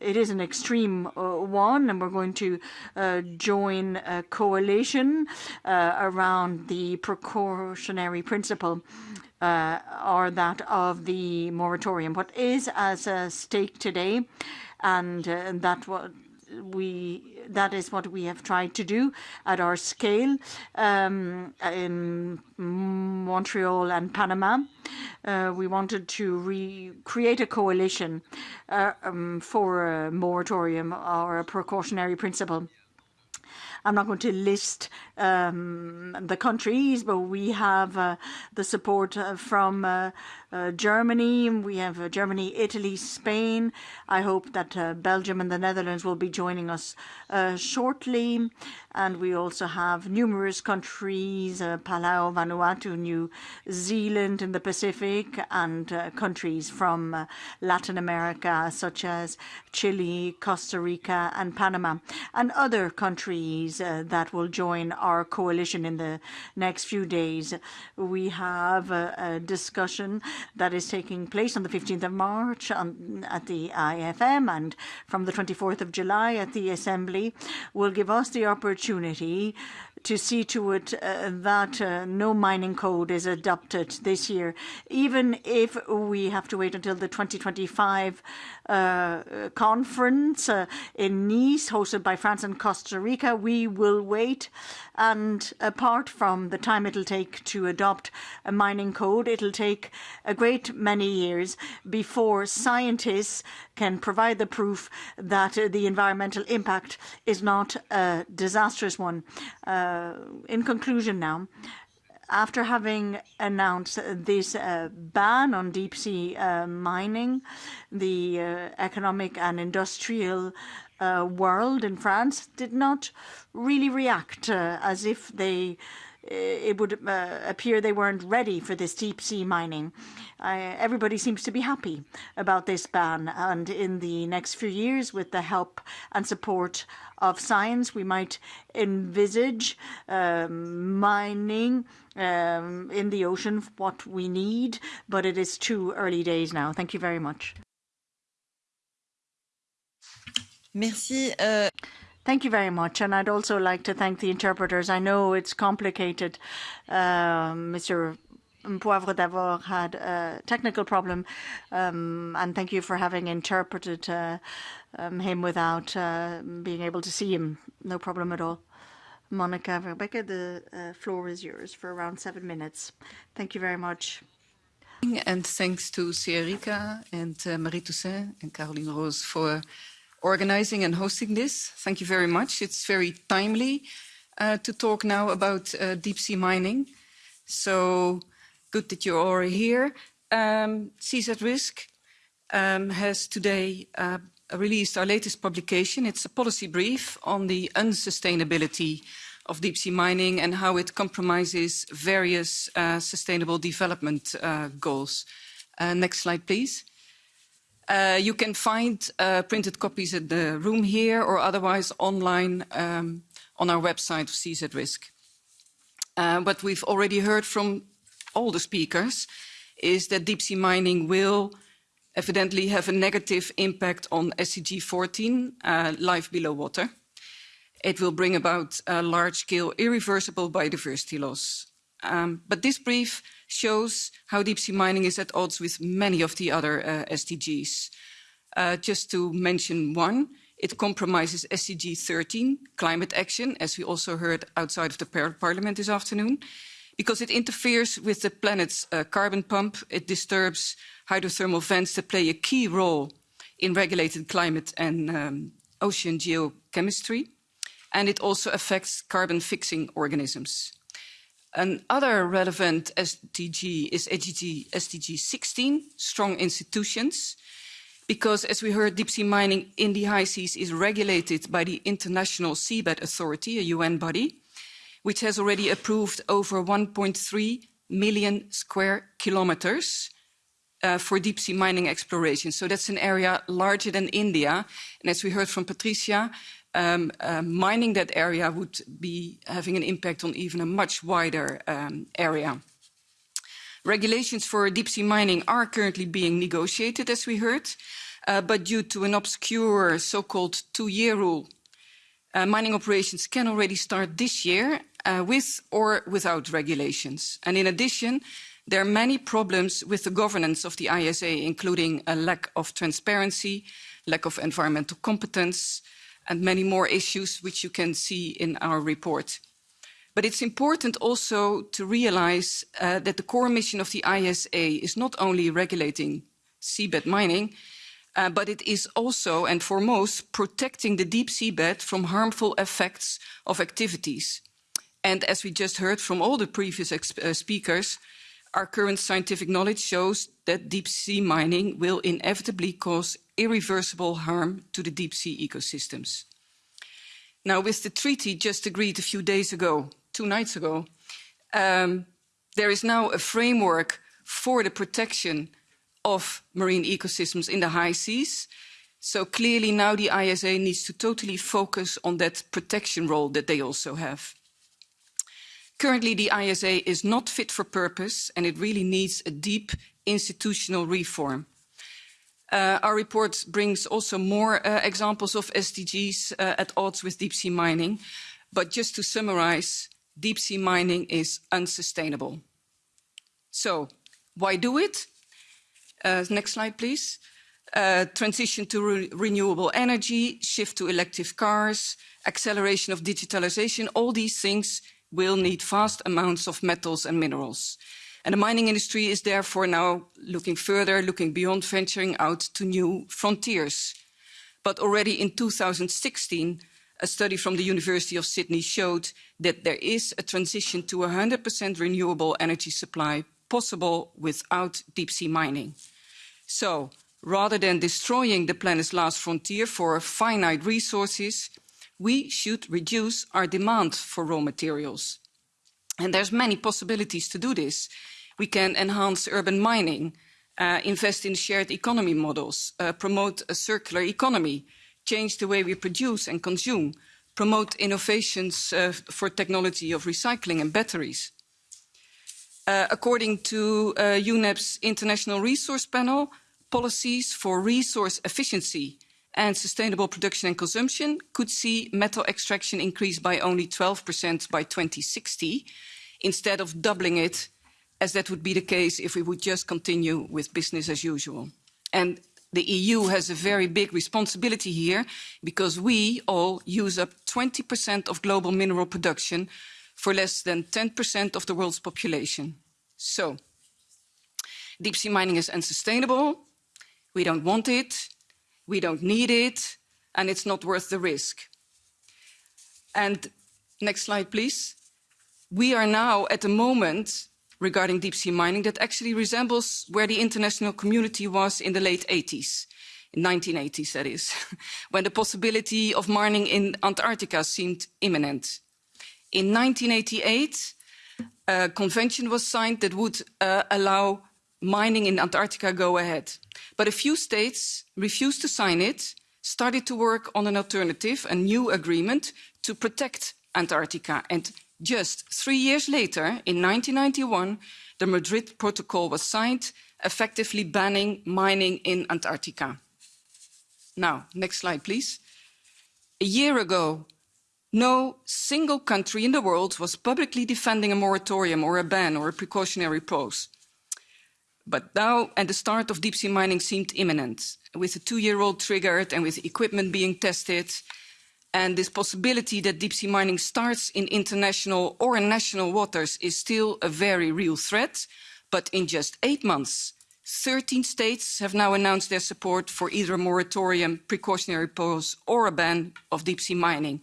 [SPEAKER 4] it is an extreme one, and we're going to join a coalition around the precautionary principle or that of the moratorium. What is as a stake today, and uh, that what we that is what we have tried to do at our scale um, in Montreal and Panama. Uh, we wanted to recreate a coalition uh, um, for a moratorium or a precautionary principle. I'm not going to list um, the countries, but we have uh, the support uh, from uh, Germany. We have uh, Germany, Italy, Spain. I hope that uh, Belgium and the Netherlands will be joining us uh, shortly. And we also have numerous countries, uh, Palau, Vanuatu, New Zealand in the Pacific, and uh, countries from Latin America, such as Chile, Costa Rica, and Panama, and other countries that will join our coalition in the next few days. We have a discussion that is taking place on the 15th of March on, at the IFM and from the 24th of July at the Assembly will give us the opportunity to see to it uh, that uh, no mining code is adopted this year, even if we have to wait until the 2025 uh, conference uh, in Nice, hosted by France and Costa Rica. We will wait, and apart from the time it'll take to adopt a mining code, it'll take a great many years before scientists can provide the proof that the environmental impact is not a disastrous one. Uh, in conclusion now, after having announced this uh, ban on deep sea uh, mining, the uh, economic and industrial uh, world in France did not really react uh, as if they it would uh, appear they weren't ready for this deep sea mining. Uh, everybody seems to be happy about this ban, and in the next few years, with the help and support of science, we might envisage um, mining um, in the ocean what we need, but it is too early days now. Thank you very much.
[SPEAKER 3] Merci. Uh...
[SPEAKER 4] Thank you very much. And I'd also like to thank the interpreters. I know it's complicated. Mr. Poivre d'Arvor had a technical problem, um, and thank you for having interpreted uh, um, him without uh, being able to see him. No problem at all. Monica Verbeek, the uh, floor is yours for around seven minutes. Thank you very much.
[SPEAKER 8] And thanks to SEARICA and uh, Marie Toussaint and Caroline Roose for organizing and hosting this. Thank you very much. It's very timely uh, to talk now about uh, deep sea mining. So good that you're all here. Um, Seas at Risk um, has today uh, released our latest publication. It's a policy brief on the unsustainability of deep sea mining and how it compromises various uh, sustainable development uh, goals. Uh, next slide, please. Uh, you can find uh, printed copies in the room here or otherwise online um, on our website Seas at Risk. Uh, what we've already heard from all the speakers is that deep sea mining will evidently have a negative impact on SDG 14, uh, life below water. It will bring about large-scale irreversible biodiversity loss. Um, but this brief shows how deep sea mining is at odds with many of the other uh, SDGs. Uh, just to mention one, it compromises SDG 13, climate action, as we also heard outside of the par parliament this afternoon, because it interferes with the planet's uh, carbon pump, it disturbs hydrothermal vents that play a key role in regulated climate and um, ocean geochemistry, and it also affects carbon fixing organisms. Another relevant SDG is SDG, SDG 16, strong institutions, because as we heard, deep sea mining in the high seas is regulated by the International Seabed Authority, a UN body, which has already approved over 1.3 million square kilometers uh, for deep sea mining exploration. So that's an area larger than India. And as we heard from Patricia, um, uh, mining that area would be having an impact on even a much wider um, area. Regulations for deep sea mining are currently being negotiated, as we heard, uh, but due to an obscure so-called two-year rule, uh, mining operations can already start this year uh, with or without regulations. And in addition, there are many problems with the governance of the ISA, including a lack of transparency, lack of environmental competence, and many more issues which you can see in our report. But it's important also to realize uh, that the core mission of the ISA is not only regulating seabed mining, uh, but it is also and foremost protecting the deep seabed from harmful effects of activities. And as we just heard from all the previous uh, speakers, our current scientific knowledge shows that deep sea mining will inevitably cause irreversible harm to the deep sea ecosystems. Now, with the treaty just agreed a few days ago, two nights ago, um, there is now a framework for the protection of marine ecosystems in the high seas. So clearly now the ISA needs to totally focus on that protection role that they also have. Currently, the ISA is not fit for purpose and it really needs a deep institutional reform. Uh, our report brings also more uh, examples of SDGs uh, at odds with deep sea mining. But just to summarize, deep sea mining is unsustainable. So, why do it? Uh, next slide, please. Uh, transition to re renewable energy, shift to electric cars, acceleration of digitalization, all these things will need vast amounts of metals and minerals. And the mining industry is therefore now looking further, looking beyond venturing out to new frontiers. But already in 2016, a study from the University of Sydney showed that there is a transition to 100% renewable energy supply possible without deep sea mining. So rather than destroying the planet's last frontier for finite resources, we should reduce our demand for raw materials. And there's many possibilities to do this. We can enhance urban mining, uh, invest in shared economy models, uh, promote a circular economy, change the way we produce and consume, promote innovations uh, for technology of recycling and batteries. Uh, according to uh, UNEP's International Resource Panel, policies for resource efficiency and sustainable production and consumption could see metal extraction increase by only 12% by 2060, instead of doubling it, as that would be the case if we would just continue with business as usual. And the EU has a very big responsibility here, because we all use up 20% of global mineral production for less than 10% of the world's population. So, deep sea mining is unsustainable, we don't want it, we don't need it, and it's not worth the risk. And next slide, please. We are now at a moment regarding deep sea mining that actually resembles where the international community was in the late 80s, in 1980s that is, (laughs) when the possibility of mining in Antarctica seemed imminent. In 1988, a convention was signed that would uh, allow mining in Antarctica go ahead. But a few states refused to sign it, started to work on an alternative, a new agreement to protect Antarctica. And just three years later, in 1991, the Madrid Protocol was signed, effectively banning mining in Antarctica. Now, next slide, please. A year ago, no single country in the world was publicly defending a moratorium or a ban or a precautionary pause. But now, and the start of deep sea mining seemed imminent, with a two-year-old triggered and with equipment being tested, and this possibility that deep sea mining starts in international or in national waters is still a very real threat. But in just eight months, 13 states have now announced their support for either a moratorium, precautionary pause, or a ban of deep sea mining.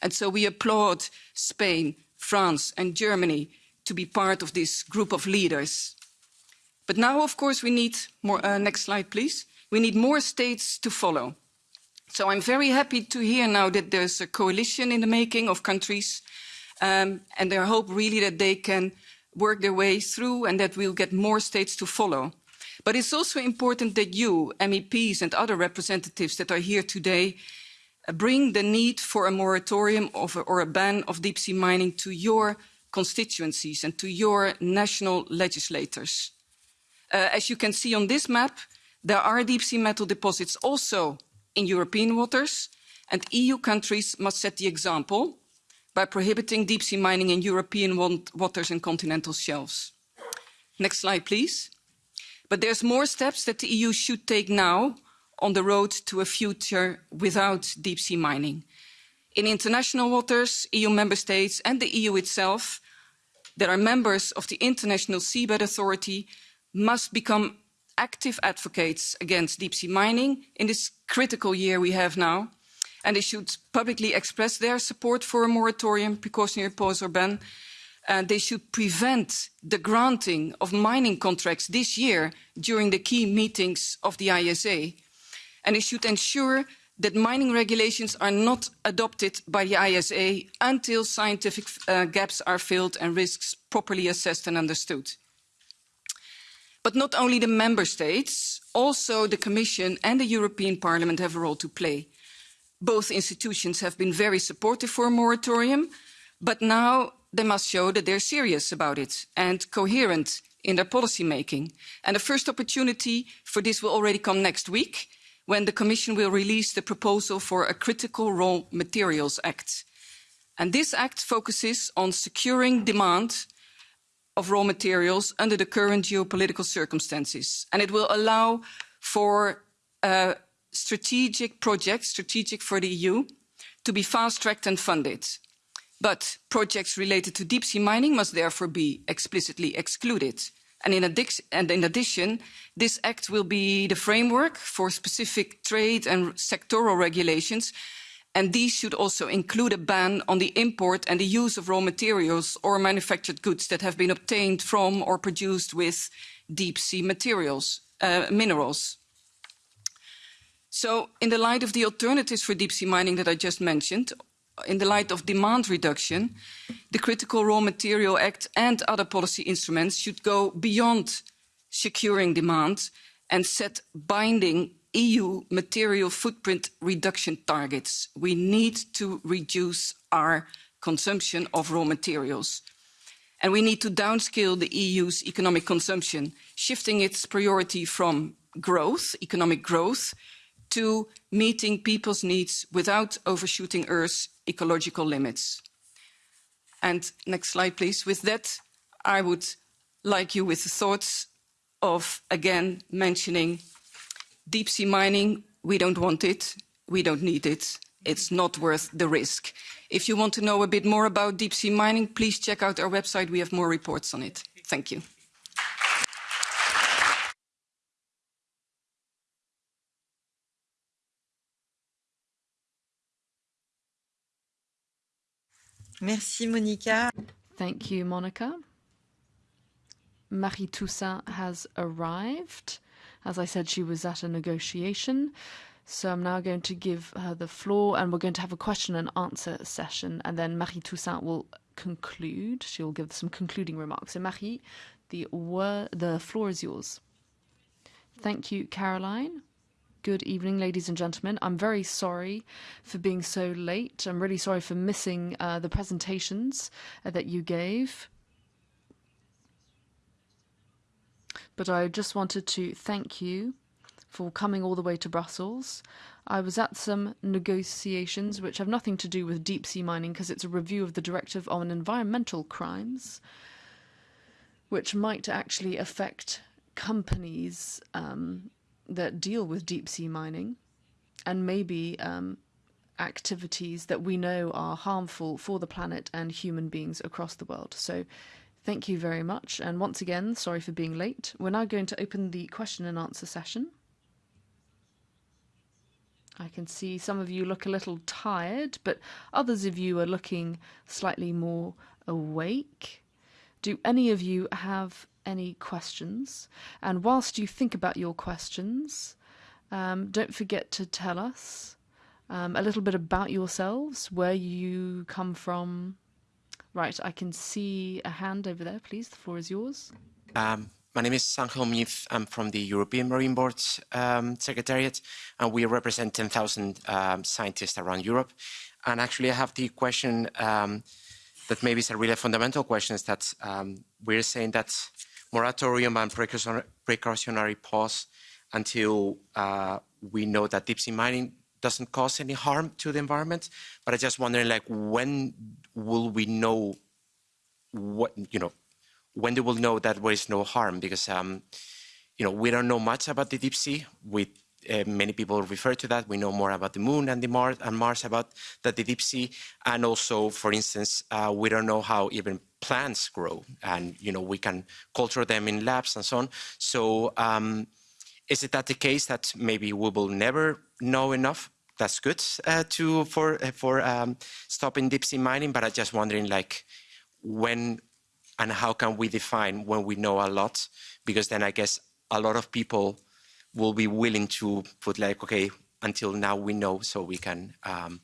[SPEAKER 8] And so we applaud Spain, France, and Germany to be part of this group of leaders. But now, of course, we need more, uh, next slide, please. We need more states to follow. So I'm very happy to hear now that there's a coalition in the making of countries, um, and I hope really that they can work their way through and that we'll get more states to follow. But it's also important that you, MEPs and other representatives that are here today, uh, bring the need for a moratorium of, or a ban of deep sea mining to your constituencies and to your national legislators. Uh, as you can see on this map, there are deep sea metal deposits also in European waters, and EU countries must set the example by prohibiting deep sea mining in European waters and continental shelves. Next slide, please. But there's more steps that the EU should take now on the road to a future without deep sea mining. In international waters, EU member states and the EU itself that are members of the International Seabed Authority must become active advocates against deep sea mining in this critical year we have now. And they should publicly express their support for a moratorium, precautionary pause or ban, uh, they should prevent the granting of mining contracts this year during the key meetings of the ISA. And they should ensure that mining regulations are not adopted by the ISA until scientific uh, gaps are filled and risks properly assessed and understood. But not only the member states, also the Commission and the European Parliament have a role to play. Both institutions have been very supportive for a moratorium, but now they must show that they're serious about it and coherent in their policy making. And the first opportunity for this will already come next week when the Commission will release the proposal for a Critical Raw Materials Act. And this act focuses on securing demand of raw materials under the current geopolitical circumstances. And it will allow for uh, strategic projects, strategic for the EU, to be fast-tracked and funded. But projects related to deep sea mining must therefore be explicitly excluded. And in, and in, addition, this act will be the framework for specific trade and sectoral regulations, and these should also include a ban on the import and the use of raw materials or manufactured goods that have been obtained from or produced with deep sea materials, uh, minerals. So in the light of the alternatives for deep sea mining that I just mentioned, in the light of demand reduction, the Critical Raw Material Act and other policy instruments should go beyond securing demand and set binding EU material footprint reduction targets. We need to reduce our consumption of raw materials. And we need to downscale the EU's economic consumption, shifting its priority from growth, economic growth, to meeting people's needs without overshooting Earth's ecological limits. And next slide, please. With that, I would like you with the thoughts of, again, mentioning deep sea mining. We don't want it. We don't need it. It's not worth the risk. If you want to know a bit more about deep sea mining, please check out our website. We have more reports on it. Thank you.
[SPEAKER 3] Merci, Monica.
[SPEAKER 1] Thank you, Monica. Marie Toussaint has arrived. As I said, she was at a negotiation. So I'm now going to give her the floor and we're going to have a question and answer session. And then Marie Toussaint will conclude. She will give some concluding remarks. So, Marie, the, word, the floor is yours. Thank you, Caroline. Good evening, ladies and gentlemen. I'm very sorry for being so late. I'm really sorry for missing uh, the presentations uh, that you gave. But I just wanted to thank you for coming all the way to Brussels. I was at some negotiations which have nothing to do with deep sea mining because it's a review of the Directive on Environmental Crimes, which might actually affect companies um, that deal with deep sea mining and maybe um, activities that we know are harmful for the planet and human beings across the world. So thank you very much. And once again, sorry for being late. We're now going to open the question and answer session. I can see some of you look a little tired, but others of you are looking slightly more awake. Do any of you have any questions. And whilst you think about your questions, um, don't forget to tell us um, a little bit about yourselves, where you come from. Right, I can see a hand over there, please. The floor is yours.
[SPEAKER 9] Um, my name is Angel Mif. I'm from the European Marine Board um, Secretariat, and we represent 10,000 um, scientists around Europe. And actually, I have the question um, that maybe is a really fundamental question is that um, we're saying that moratorium and precautionary pause until uh, we know that deep sea mining doesn't cause any harm to the environment. But I just wondering, like, when will we know what you know? When they will know that there is no harm? Because um, you know we don't know much about the deep sea. We uh, many people refer to that. We know more about the moon and the Mars and Mars about the, the deep sea, and also, for instance, uh, we don't know how even plants grow, and you know we can culture them in labs and so on. So, um, is it that the case that maybe we will never know enough? That's good uh, to for uh, for um, stopping deep sea mining, but I'm just wondering, like, when and how can we define when we know a lot? Because then I guess a lot of people will be willing to put like, okay, until now we know, so we can um,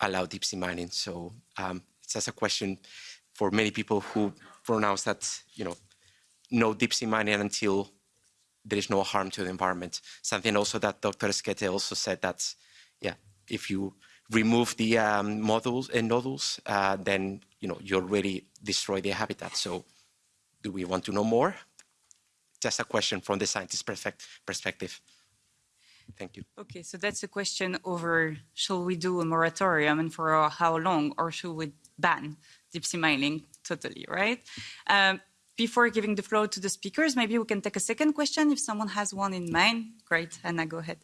[SPEAKER 9] allow deep sea mining. So um, it's just a question for many people who pronounce that, you know, no deep sea mining until there is no harm to the environment. Something also that Dr. Esquete also said that, yeah, if you remove the um, modules and nodules, uh, then you know you already destroy the habitat. So, do we want to know more? Just a question from the scientist perspective. Thank you.
[SPEAKER 10] Okay, so that's a question over shall we do a moratorium and for how long, or should we ban deep sea mining totally, right? Um, before giving the floor to the speakers, maybe we can take a second question if someone has one in mind. Great, Ana, go ahead.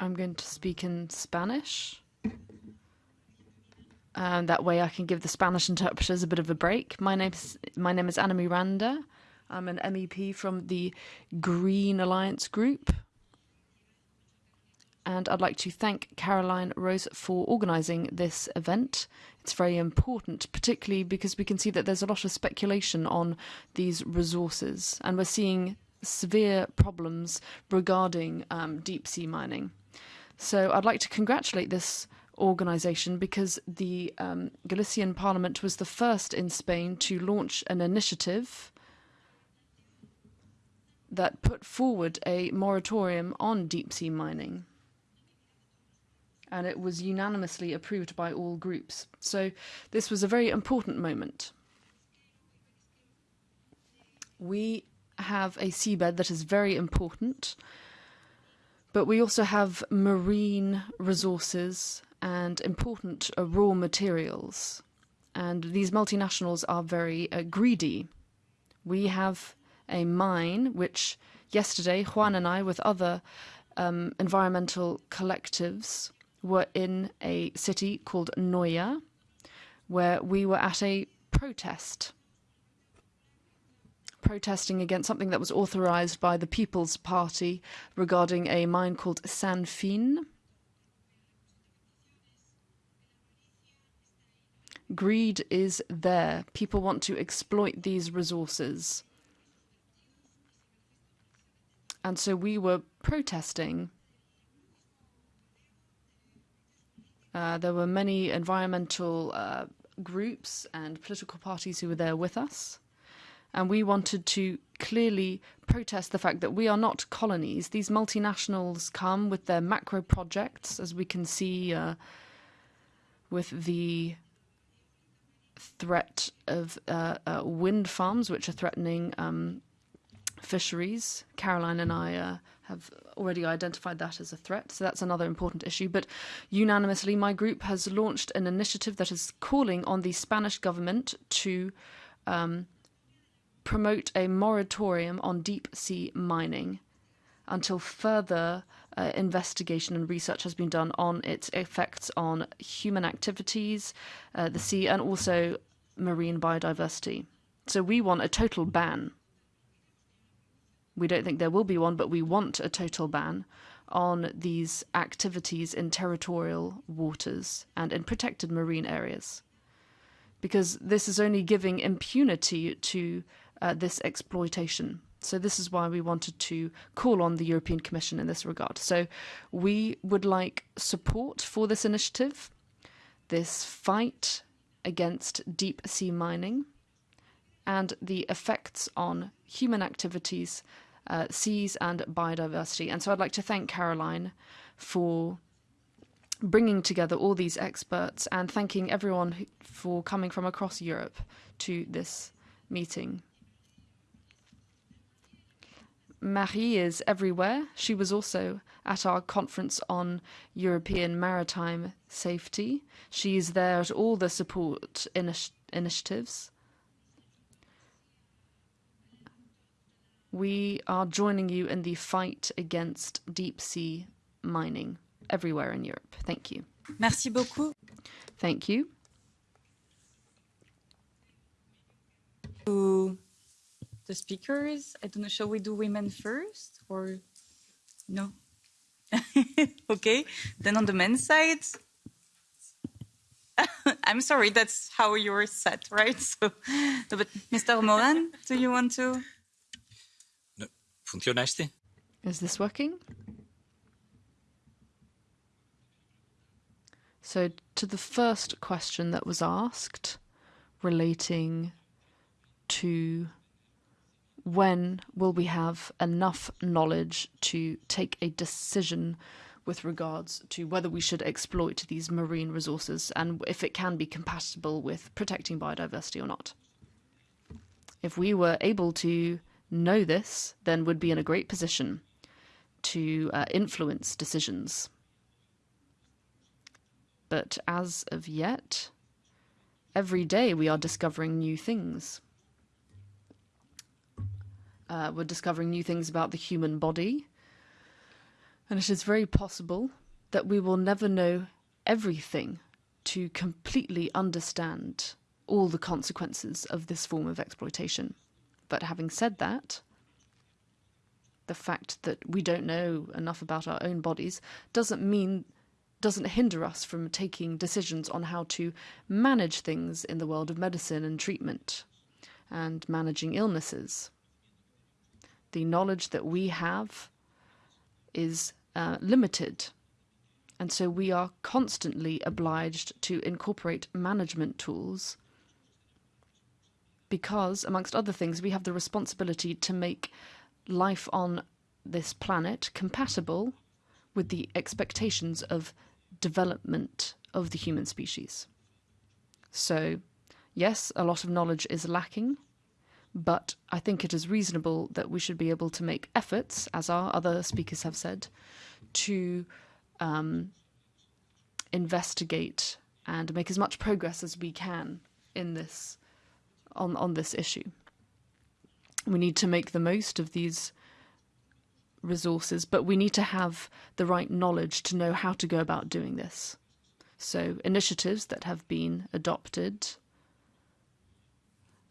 [SPEAKER 1] I'm going to speak in Spanish. And that way I can give the Spanish interpreters a bit of a break. My name's my name is Ana Miranda. I'm an MEP from the Green Alliance Group. And I'd like to thank Caroline Roose for organising this event. It's very important, particularly because we can see that there's a lot of speculation on these resources, and we're seeing severe problems regarding um, deep sea mining. So I'd like to congratulate this organisation because the um, Galician Parliament was the first in Spain to launch an initiative that put forward a moratorium on deep sea mining. And it was unanimously approved by all groups. So this was a very important moment. We have a seabed that is very important, but we also have marine resources and important uh, raw materials. And these multinationals are very uh, greedy. We have a mine which yesterday Juan and I, with other um, environmental collectives, were in a city called Noya, where we were at a protest protesting against something that was authorized by the People's Party regarding a mine called San Fin. Greed is there. People want to exploit these resources. And so we were protesting. Uh, there were many environmental uh, groups and political parties who were there with us and we wanted to clearly protest the fact that we are not colonies. These multinationals come with their macro projects, as we can see uh, with the threat of uh, uh, wind farms, which are threatening um, fisheries. Caroline and I have already identified that as a threat, so that's another important issue. But unanimously, my group has launched an initiative that is calling on the Spanish government to um, promote a moratorium on deep sea mining until further uh, investigation and research has been done on its effects on human activities, uh, the sea, and also marine biodiversity. So we want a total ban. We don't think there will be one, but we want a total ban on these activities in territorial waters and in protected marine areas. Because this is only giving impunity to uh, this exploitation. So this is why we wanted to call on the European Commission in this regard. So we would like support for this initiative, this fight against deep sea mining, and the effects on human activities, uh, seas, and biodiversity. And so I'd like to thank Caroline for bringing together all these experts and thanking everyone for coming from across Europe to this meeting. Marie is everywhere. She was also at our conference on European maritime safety. She is there at all the support initi initiatives. We are joining you in the fight against deep sea mining everywhere in Europe. Thank you.
[SPEAKER 10] Merci beaucoup.
[SPEAKER 1] Thank you.
[SPEAKER 10] To the speakers. I don't know, shall we do women first or no? (laughs) okay, then on the men's side. (laughs) I'm sorry, that's how you're set, right? (laughs) So, but Mr. Moran, do you want to?
[SPEAKER 5] ¿Funciona este?
[SPEAKER 1] Is this working? So, to the first question that was asked relating to when will we have enough knowledge to take a decision with regards to whether we should exploit these marine resources and if it can be compatible with protecting biodiversity or not. If we were able to know this, then we'd be in a great position to uh, influence decisions. But as of yet, every day we are discovering new things. Uh, we're discovering new things about the human body, and it is very possible that we will never know everything to completely understand all the consequences of this form of exploitation. But having said that, the fact that we don't know enough about our own bodies doesn't mean doesn't hinder us from taking decisions on how to manage things in the world of medicine and treatment and managing illnesses. The knowledge that we have is uh, limited, and so we are constantly obliged to incorporate management tools because, amongst other things, we have the responsibility to make life on this planet compatible with the expectations of development of the human species. So, yes, a lot of knowledge is lacking, but I think it is reasonable that we should be able to make efforts, as our other speakers have said, to um, investigate and make as much progress as we can in this on on this issue. We need to make the most of these resources, but we need to have the right knowledge to know how to go about doing this. So, initiatives that have been adopted,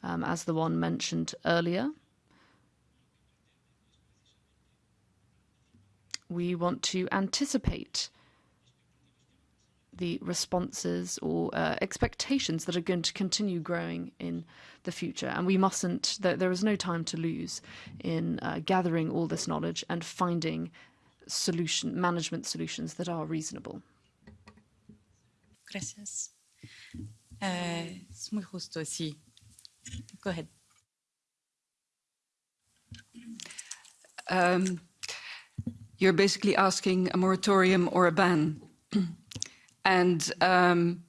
[SPEAKER 1] um, as the one mentioned earlier, we want to anticipate the responses or uh, expectations that are going to continue growing in the future. And we mustn't, there, there is no time to lose in uh, gathering all this knowledge and finding solution management solutions that are reasonable.
[SPEAKER 10] Gracias. Uh, es muy justo, sí. Go ahead.
[SPEAKER 8] Um, you're basically asking a moratorium or a ban. (clears throat) And um,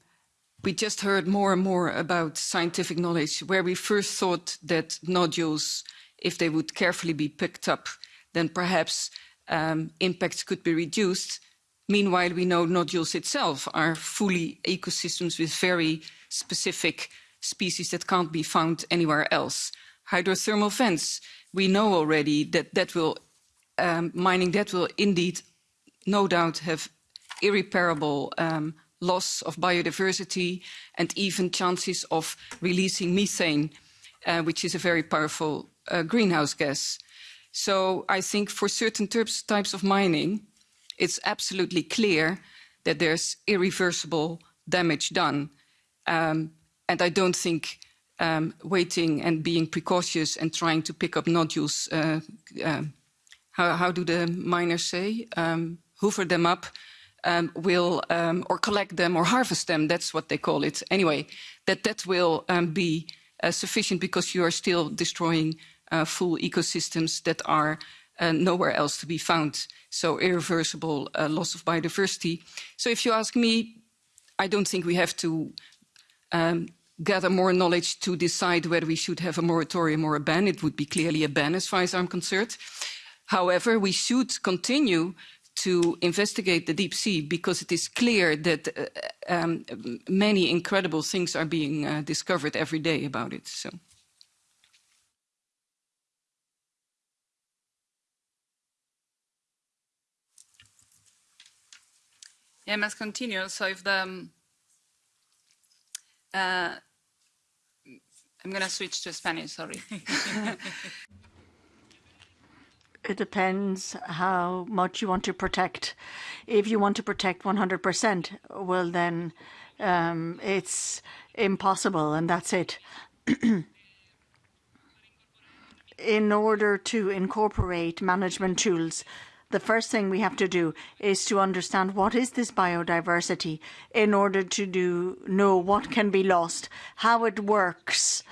[SPEAKER 8] we just heard more and more about scientific knowledge, where we first thought that nodules, if they would carefully be picked up, then perhaps um, impacts could be reduced. Meanwhile, we know nodules itself are fully ecosystems with very specific species that can't be found anywhere else. Hydrothermal vents, we know already that that will, um, mining that will indeed no doubt have irreparable um, loss of biodiversity and even chances of releasing methane, uh, which is a very powerful uh, greenhouse gas. So I think for certain types of mining, it's absolutely clear that there's irreversible damage done. Um, and I don't think um, waiting and being precautious and trying to pick up nodules, uh, uh, how, how, do the miners say, um, hoover them up, um, will um, or collect them or harvest them. That's what they call it. Anyway, that that will um, be uh, sufficient because you are still destroying uh, full ecosystems that are uh, nowhere else to be found. So irreversible uh, loss of biodiversity. So if you ask me, I don't think we have to um, gather more knowledge to decide whether we should have a moratorium or a ban. It would be clearly a ban as far as I'm concerned. However, we should continue to investigate the deep sea because it is clear that uh, um, many incredible things are being uh, discovered every day about it. So.
[SPEAKER 2] Yeah, I must continue. So if the um, uh, I'm going to switch to Spanish. Sorry. (laughs)
[SPEAKER 4] it depends how much you want to protect. If you want to protect 100%, well, then um, it's impossible, and that's it. (clears throat) in order to incorporate management tools, the first thing we have to do is to understand what is this biodiversity in order to do know what can be lost, how it works,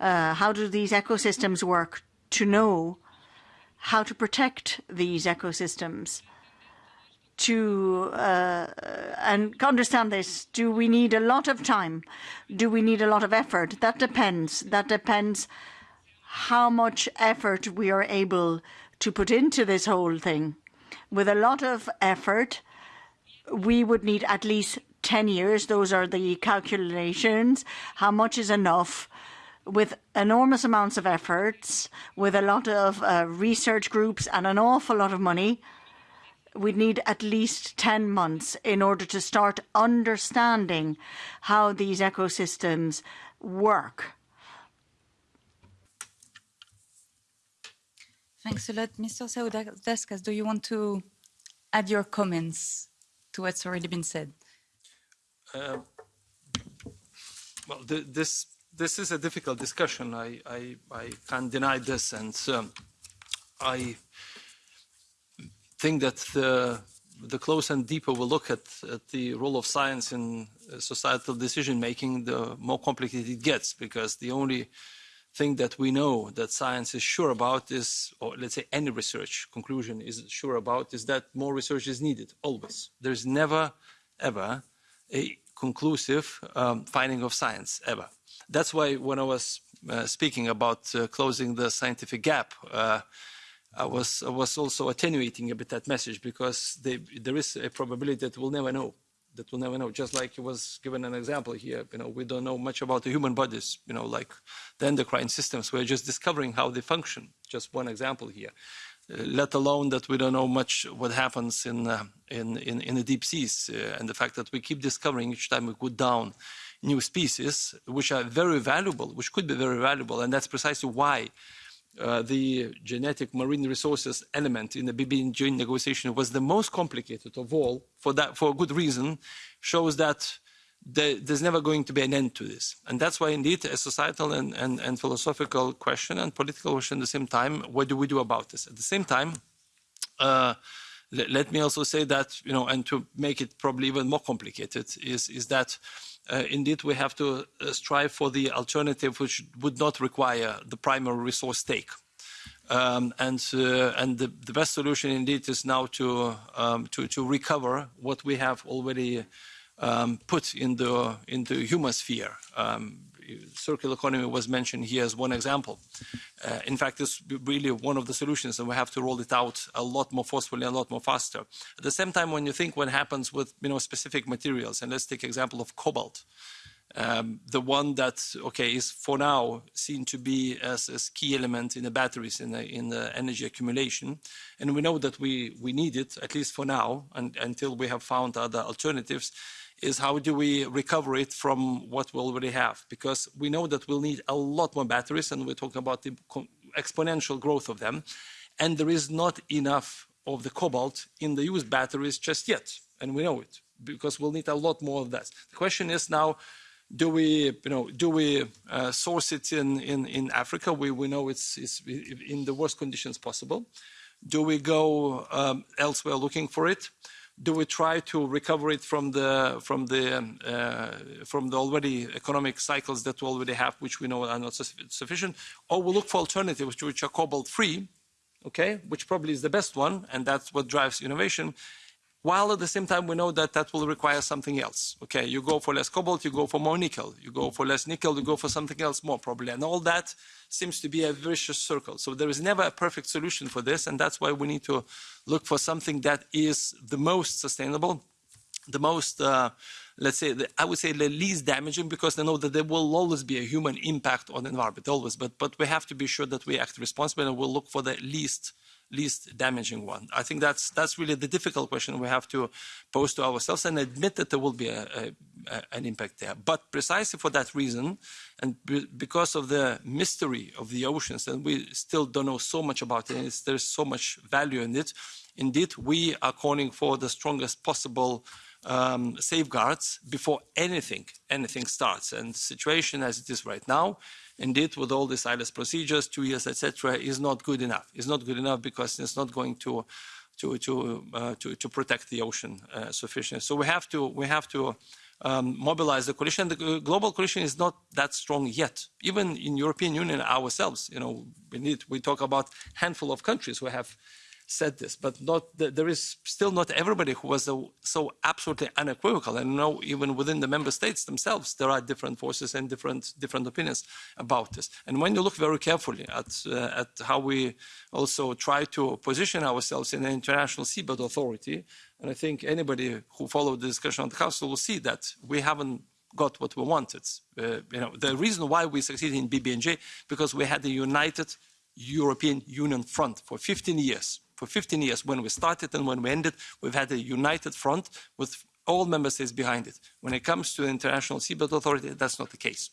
[SPEAKER 4] uh, how do these ecosystems work, to know how to protect these ecosystems. To uh, and understand this, do we need a lot of time? Do we need a lot of effort? That depends. That depends how much effort we are able to put into this whole thing. With a lot of effort, we would need at least 10 years. Those are the calculations. How much is enough? With enormous amounts of efforts, with a lot of uh, research groups and an awful lot of money, we'd need at least 10 months in order to start understanding how these ecosystems work
[SPEAKER 10] Thanks a lot. Mr. Sadauskas, do you want to add your comments to what's already been said?
[SPEAKER 7] Uh, well, th this this is a difficult discussion. I I, I can't deny this, and um, I think that the the closer and deeper we look at, at the role of science in societal decision making, the more complicated it gets, because the only thing that we know that science is sure about is, or let's say any research conclusion is sure about, is that more research is needed, always. There's never, ever a conclusive um, finding of science, ever. That's why when I was uh, speaking about uh, closing the scientific gap, uh, I was, I was also attenuating a bit that message because they, there is a probability that we'll never know that we'll never know. Just like it was given an example here, you know, we don't know much about the human bodies, you know, like the endocrine systems. We're just discovering how they function. Just one example here. Uh, let alone that we don't know much what happens in, uh, in, in, in, the deep seas uh, and the fact that we keep discovering each time we go down new species, which are very valuable, which could be very valuable. And that's precisely why uh, the genetic marine resources element in the BBNJ negotiation was the most complicated of all for that for a good reason shows that the, there's never going to be an end to this and that's why indeed a societal and, and, and philosophical question and political question at the same time what do we do about this at the same time uh, let, let me also say that you know and to make it probably even more complicated is is that uh, indeed we have to uh, strive for the alternative which would not require the primary resource take. Um, and uh, and the, the, best solution indeed is now to um, to, to recover what we have already um, put in the in the human sphere. Circular economy was mentioned here as one example. Uh, in fact, it's really one of the solutions, and we have to roll it out a lot more forcefully and a lot more faster. At the same time, when you think what happens with you know specific materials, and let's take example of cobalt, um, the one that okay is for now seen to be as a key element in the batteries in the, in the energy accumulation, and we know that we we need it at least for now, and until we have found other alternatives is how do we recover it from what we already have? Because we know that we'll need a lot more batteries, and we're talking about the exponential growth of them. And there is not enough of the cobalt in the used batteries just yet, and we know it because we'll need a lot more of that. The question is now, do we, you know, do we uh, source it in, in, in Africa? We, we know it's, it's in the worst conditions possible. Do we go um, elsewhere looking for it? Do we try to recover it from the from the uh, from the already economic cycles that we already have, which we know are not sufficient, or we look for alternatives which are cobalt free, okay, which probably is the best one, and that's what drives innovation while at the same time we know that that will require something else. Okay, you go for less cobalt, you go for more nickel. You go for less nickel, you go for something else more probably. And all that seems to be a vicious circle. So there is never a perfect solution for this, and that's why we need to look for something that is the most sustainable, the most, uh, let's say, the, I would say the least damaging, because I know that there will always be a human impact on the environment, always. But, but we have to be sure that we act responsibly and we'll look for the least least damaging one? I think that's that's really the difficult question we have to pose to ourselves and admit that there will be a, a, an impact there. But precisely for that reason, and because of the mystery of the oceans, and we still don't know so much about it, there's so much value in it. Indeed, we are calling for the strongest possible um, safeguards before anything anything starts. And situation as it is right now, indeed, with all the silence procedures, two years, etc., is not good enough. It's not good enough because it's not going to to to uh, to, to protect the ocean uh, sufficiently. So we have to we have to um, mobilize the coalition. The global coalition is not that strong yet. Even in European Union ourselves, you know, we need we talk about handful of countries who have said this, but not there is still not everybody who was so, so absolutely unequivocal. And now, even within the member states themselves, there are different forces and different different opinions about this. And when you look very carefully at uh, at how we also try to position ourselves in an international seabed authority, and I think anybody who followed the discussion on the Council will see that we haven't got what we wanted. Uh, you know, the reason why we succeeded in BBNJ because we had a united European Union front for 15 years for 15 years, when we started and when we ended, we've had a united front with all member states behind it. When it comes to the International Seabed Authority, that's not the case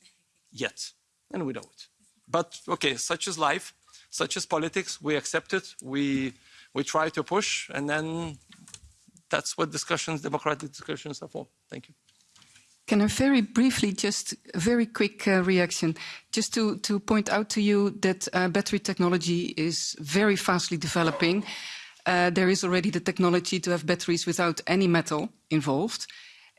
[SPEAKER 7] yet, and we know it. But okay, such is life, such is politics. We accept it. We we try to push, and then that's what discussions, democratic discussions, are for. Thank you.
[SPEAKER 8] Can I very briefly, just a very quick uh, reaction, just to, to point out to you that uh, battery technology is very fastly developing. Uh, there is already the technology to have batteries without any metal involved.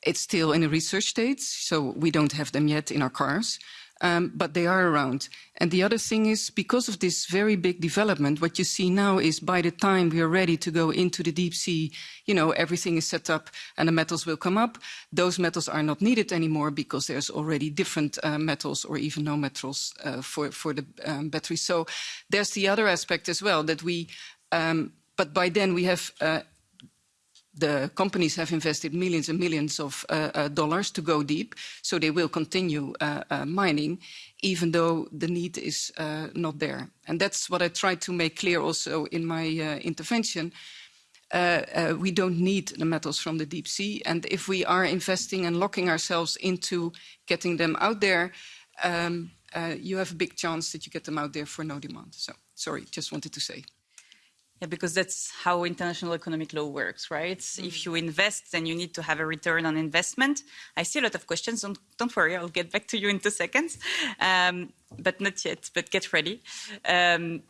[SPEAKER 8] It's still in a research stage, so we don't have them yet in our cars um, but they are around. And the other thing is, because of this very big development, what you see now is by the time we are ready to go into the deep sea, you know, everything is set up and the metals will come up. Those metals are not needed anymore because there's already different uh, metals or even no metals uh, for, for the um, battery. So there's the other aspect as well that we, um, but by then we have uh, the companies have invested millions and millions of uh, uh, dollars to go deep, so they will continue uh, uh mining, even though the need is uh, not there. And that's what I tried to make clear also in my uh, intervention. we don't need the metals from the deep sea, and if we are investing and locking ourselves into getting them out there, um, you have a big chance that you get them out there for no demand. So, sorry, just wanted to say.
[SPEAKER 10] Yeah, because that's how international economic law works, right? Mm. If you invest, then you need to have a return on investment. I see a lot of questions. Don't, don't worry, I'll get back to you in two seconds, um, but not yet. But get ready. Um,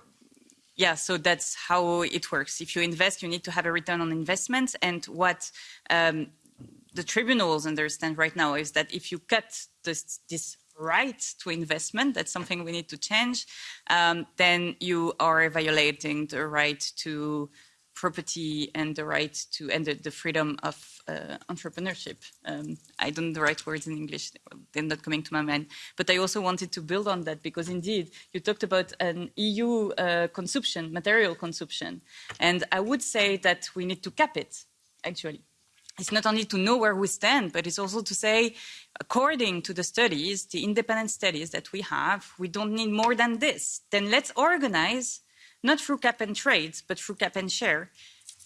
[SPEAKER 10] yeah, so that's how it works. If you invest, you need to have a return on investment. And what um, the tribunals understand right now is that if you cut this, this right to investment, that's something we need to change, um, then you are violating the right to property and the right to and the, the freedom of uh, entrepreneurship. Um, I don't know the right words in English; they're not coming to my mind. But I also wanted to build on that because indeed you talked about an EU uh, consumption, material consumption, and I would say that we need to cap it actually it's not only to know where we stand, but it's also to say, according to the studies, the independent studies that we have, we don't need more than this. Then let's organize, not through cap and trades, but through cap and share.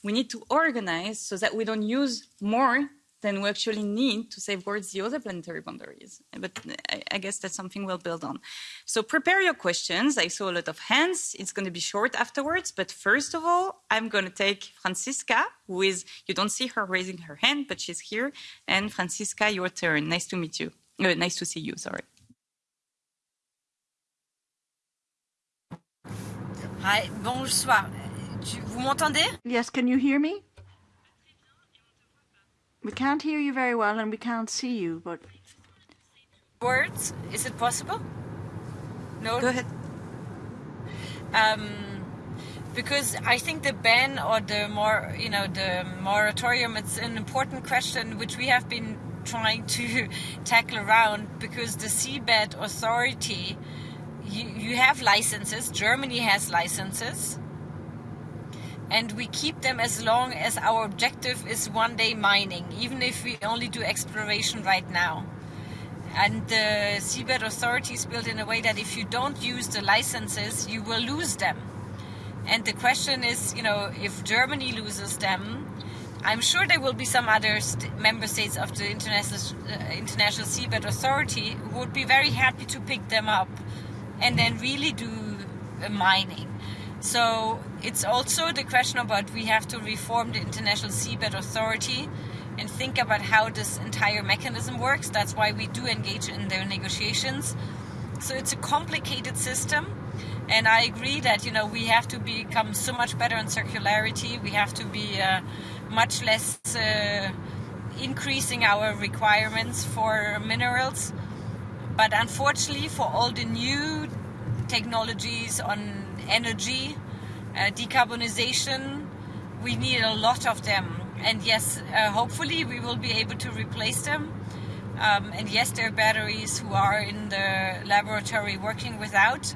[SPEAKER 10] We need to organize so that we don't use more then we actually need to safeguard the other planetary boundaries. But I, I, guess that's something we'll build on. So prepare your questions. I saw a lot of hands. It's going to be short afterwards. But first of all, I'm going to take Franziska, who is, you don't see her raising her hand, but she's here. And Franziska, your turn. Nice to meet you. Uh, nice to see you, sorry.
[SPEAKER 6] Hi, bonsoir. Vous m'entendez?
[SPEAKER 4] Yes, can you hear me? We can't hear you very well and we can't see you, but.
[SPEAKER 6] Words? Is it possible? No?
[SPEAKER 10] Go ahead.
[SPEAKER 6] Um, because I think the ban or the more, you know, the moratorium, it's an important question which we have been trying to (laughs) tackle around because the seabed authority, you, you have licenses, Germany has licenses and we keep them as long as our objective is one day mining, even if we only do exploration right now. And the seabed authority is built in a way that if you don't use the licenses, you will lose them. And the question is, you know, if Germany loses them, I'm sure there will be some other st member states of the International, uh, International Seabed Authority who would be very happy to pick them up and then really do uh, mining. So it's also the question about we have to reform the International Seabed Authority and think about how this entire mechanism works. That's why we do engage in the negotiations. So it's a complicated system. And I agree that you know we have to become so much better in circularity. We have to be uh, much less uh, increasing our requirements for minerals. But unfortunately, for all the new technologies on energy, uh, decarbonization, we need a lot of them. And yes, uh, hopefully we will be able to replace them. Um, and yes, there are batteries who are in the laboratory working without.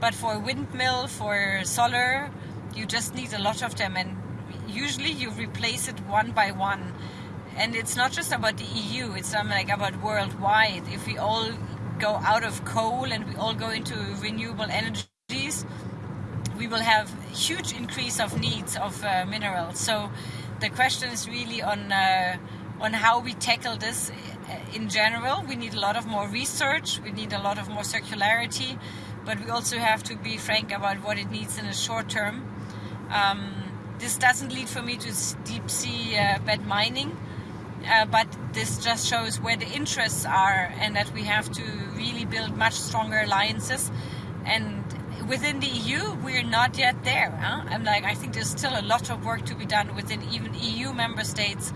[SPEAKER 6] But for windmill, for solar, you just need a lot of them. And usually you replace it one by one. And it's not just about the EU, it's um, like about worldwide. If we all go out of coal and we all go into renewable energies, we will have huge increase of needs of uh, minerals. So the question is really on uh, on how we tackle this in general. We need a lot of more research. We need a lot of more circularity, but we also have to be frank about what it needs in the short term. Um, this doesn't lead for me to deep sea uh, bed mining. Uh, but this just shows where the interests are and that we have to really build much stronger alliances and within the EU we're not yet there huh? I'm like I think there's still a lot of work to be done within even EU member states.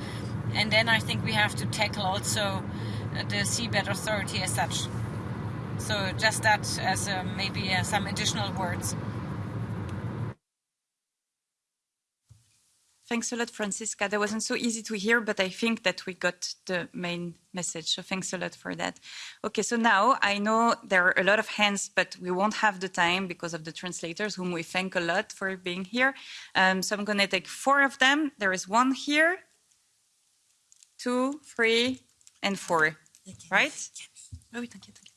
[SPEAKER 6] And then I think we have to tackle also the seabed authority as such. So just that as uh, maybe uh, some additional words
[SPEAKER 10] Thanks a lot, Franziska. That wasn't so easy to hear, but I think that we got the main message. So thanks a lot for that. Okay, so now I know there are a lot of hands, but we won't have the time because of the translators, whom we thank a lot for being here. Um, so I'm going to take four of them. There is one here, two, three, and four. Right?
[SPEAKER 3] Oui, t'inquiète, t'inquiète.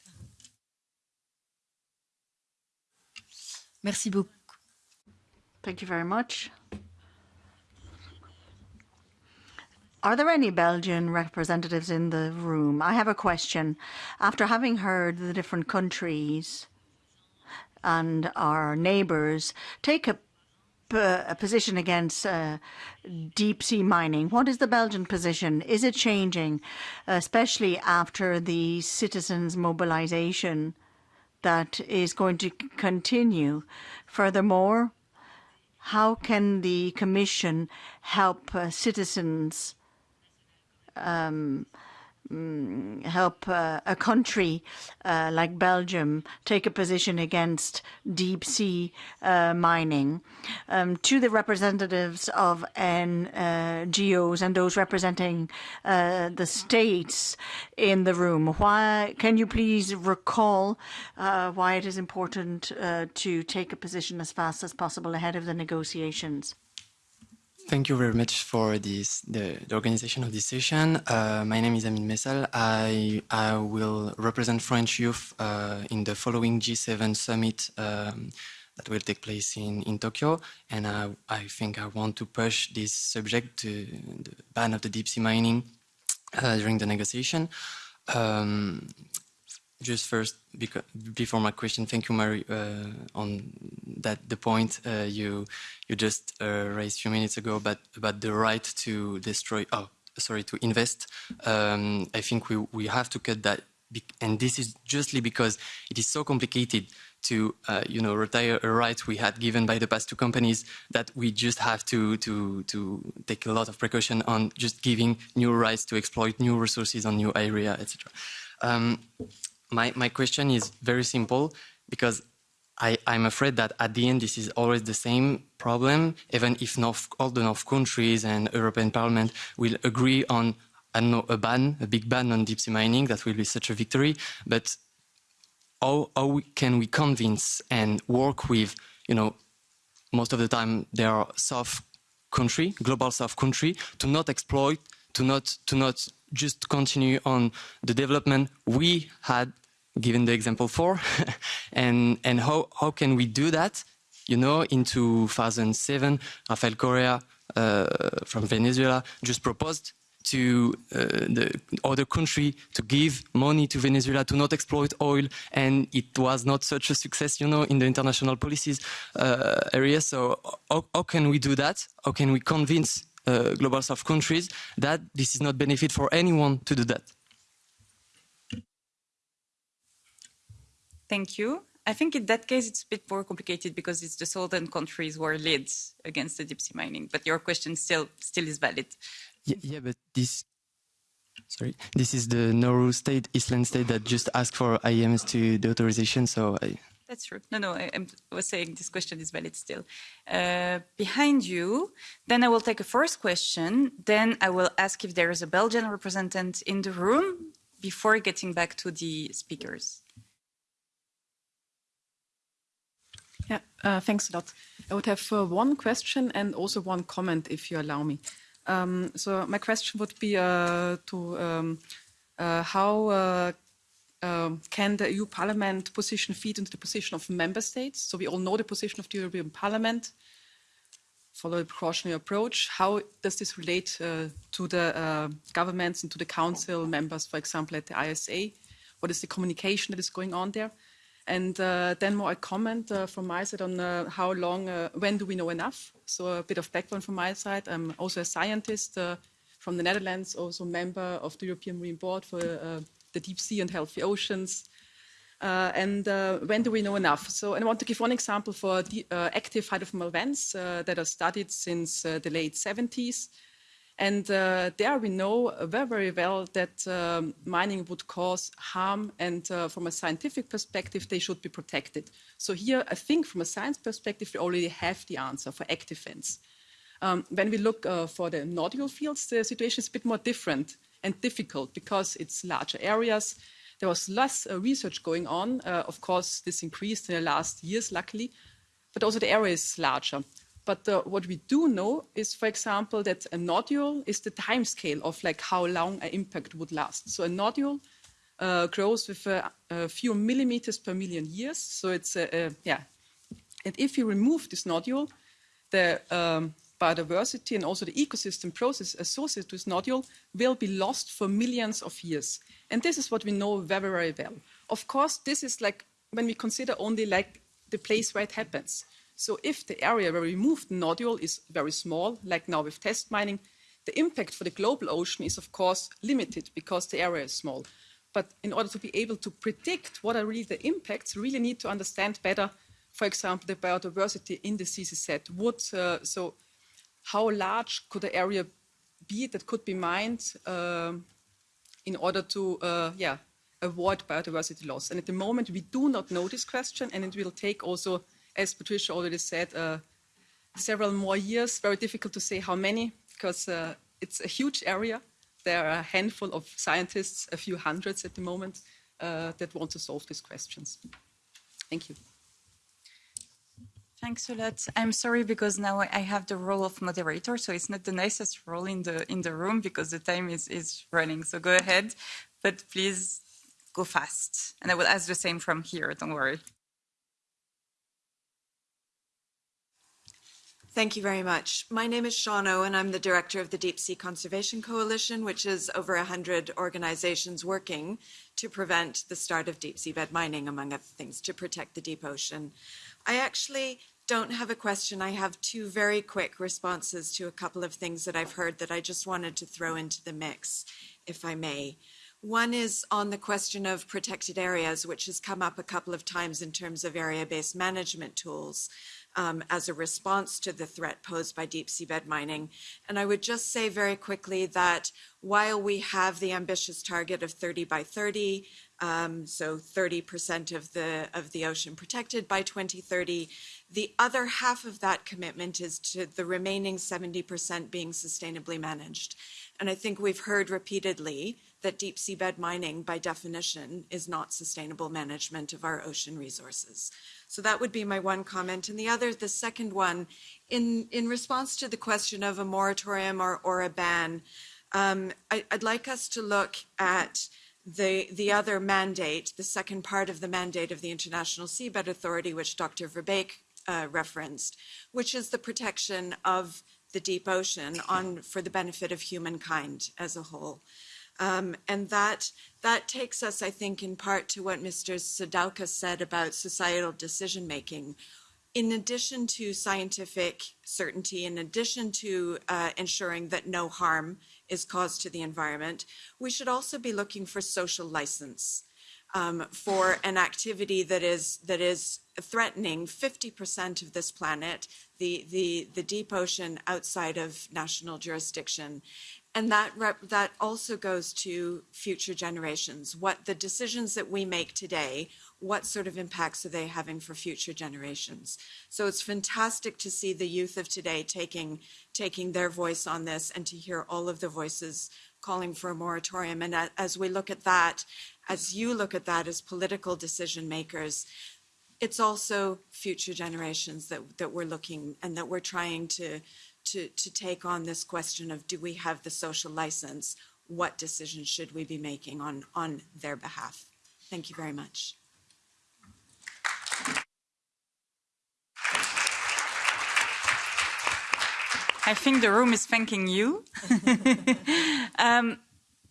[SPEAKER 3] Merci beaucoup.
[SPEAKER 4] Thank you very much. Are there any Belgian representatives in the room? I have a question. After having heard the different countries and our neighbours take a, a position against uh, deep sea mining, what is the Belgian position? Is it changing, especially after the citizens' mobilisation that is going to continue? Furthermore, how can the Commission help uh, citizens um, help uh, a country uh, like Belgium take a position against deep sea uh, mining. Um, to the representatives of NGOs and those representing uh, the states in the room, why can you please recall uh, why it is important uh, to take a position as fast as possible ahead of the negotiations?
[SPEAKER 11] Thank you very much for this, the, the organization of this session. Uh, my name is Amin Messal. I, I will represent French youth uh, in the following G7 summit um, that will take place in, in Tokyo. And I, I think I want to push this subject to the ban of the deep sea mining uh, during the negotiation. Um, just first, because, before my question, thank you, Mary, uh, on that the point uh, you you just uh, raised a few minutes ago about about the right to destroy. Oh, sorry, to invest. Um, I think we we have to cut that, and this is justly because it is so complicated to uh, you know retire a right we had given by the past two companies that we just have to to to take a lot of precaution on just giving new rights to exploit new resources on new area, etc. Um, my, my question is very simple because I, I'm afraid that at the end this is always the same problem, even if North, all the North countries and European Parliament will agree on, I don't know, a ban, a big ban on deep sea mining, that will be such a victory. But how, how can we convince and work with, you know, most of the time they are South country, global South country, to not exploit, to not, to not just continue on the development we had given the example for, (laughs) and and how how can we do that? You know, in 2007, Rafael Correa uh, from Venezuela just proposed to uh, the other country to give money to Venezuela to not exploit oil, and it was not such a success, you know, in the international policies uh, area. So how, how can we do that? How can we convince Uh, global south countries, that this is not benefit for anyone to do that.
[SPEAKER 10] Thank you. I think in that case, it's a bit more complicated because it's the southern countries who are led against the deep sea mining. But your question still still is valid.
[SPEAKER 11] Yeah, yeah but this, sorry, this is the Nauru state, Island state that just asked for IEMS to the authorization. So I.
[SPEAKER 10] That's true. No, no, I, I was saying this question is valid still. Uh, behind you, then I will take a first question. Then I will ask if there is a Belgian representative in the room before getting back to the speakers.
[SPEAKER 12] Yeah, uh, thanks a lot. I would have uh, one question and also one comment, if you allow me. Um, so my question would be uh, to um, uh, how uh, um, can the EU Parliament position feed into the position of member states? So we all know the position of the European Parliament, follow a precautionary approach. How does this relate uh, to the governments and to the council members, for example, at the ISA? What is the communication that is going on there? And uh, then more a comment uh, from my side on uh, how long, when do we know enough? So a bit of background from my side. I'm also a scientist from the Netherlands, also member of the European Marine Board for the deep sea and healthy oceans. Uh, and uh, when do we know enough? So, I want to give one example for the, uh, active hydrothermal vents that are studied since the late 70s. And uh, there we know very, very well that um, mining would cause harm, and uh, from a scientific perspective, they should be protected. So here, I think from a science perspective, we already have the answer for active vents. Um, when we look uh, for the nodule fields, the situation is a bit more different and difficult because it's larger areas. There was less uh, research going on. Uh, of course, this increased in the last years, luckily, but also the area is larger. But uh, what we do know is, for example, that a nodule is the time scale of like how long an impact would last. So a nodule uh, grows with a, a, few millimeters per million years. So it's yeah. And if you remove this nodule, the um, biodiversity and also the ecosystem process associated with nodule will be lost for millions of years. And this is what we know very, very well. Of course, this is like when we consider only like the place where it happens. So if the area where we move the nodule is very small, like now with test mining, the impact for the global ocean is of course limited because the area is small. But in order to be able to predict what are really the impacts, we really need to understand better, for example, the biodiversity in the CCZ. Would, uh, so how large could the area be that could be mined uh, in order to uh, yeah, avoid biodiversity loss? And at the moment, we do not know this question, and it will take also as Patricia already said, uh, several more years. Very difficult to say how many because uh, it's a huge area. There are a handful of scientists, a few hundreds at the moment, uh, that want to solve these questions. Thank you.
[SPEAKER 10] Thanks a lot. I'm sorry because now I have the role of moderator, so it's not the nicest role in the in the room because the time is is running. So go ahead, but please go fast, and I will ask the same from here. Don't worry.
[SPEAKER 13] Thank you very much. My name is Sean Owen. I'm the director of the Deep Sea Conservation Coalition, which is over 100 organizations working to prevent the start of deep seabed mining, among other things, to protect the deep ocean. I actually don't have a question. I have two very quick responses to a couple of things that I've heard that I just wanted to throw into the mix, if I may. One is on the question of protected areas, which has come up a couple of times in terms of area-based management tools um, as a response to the threat posed by deep seabed mining. And I would just say very quickly that while we have the ambitious target of 30 by 30, um, so 30% of the of the ocean protected by 2030. The other half of that commitment is to the remaining 70% being sustainably managed. And I think we've heard repeatedly that deep seabed mining, by definition, is not sustainable management of our ocean resources. So that would be my one comment. And the other, the second one, in, in response to the question of a moratorium or, or a ban, um, I, would like us to look at the, the other mandate, the second part of the mandate of the International Seabed Authority, which Dr. Verbeek uh, referenced, which is the protection of the deep ocean on, for the benefit of humankind as a whole. Um, and that that takes us, I think, in part to what Mr. Sadauskas said about societal decision making. in addition to scientific certainty, in addition to uh, ensuring that no harm is caused to the environment, we should also be looking for social license um, for an activity that is that is threatening 50% of this planet, the, the, the deep ocean outside of national jurisdiction. And that, that also goes to future generations. What the decisions that we make today, what sort of impacts are they having for future generations? So it's fantastic to see the youth of today taking, taking their voice on this and to hear all of the voices calling for a moratorium. And as we look at that, as you look at that as political decision makers, it's also future generations that, that we're looking and that we're trying to, to, to take on this question of do we have the social license? What decisions should we be making on, on their behalf? Thank you very much.
[SPEAKER 10] I think the room is thanking you. (laughs) um,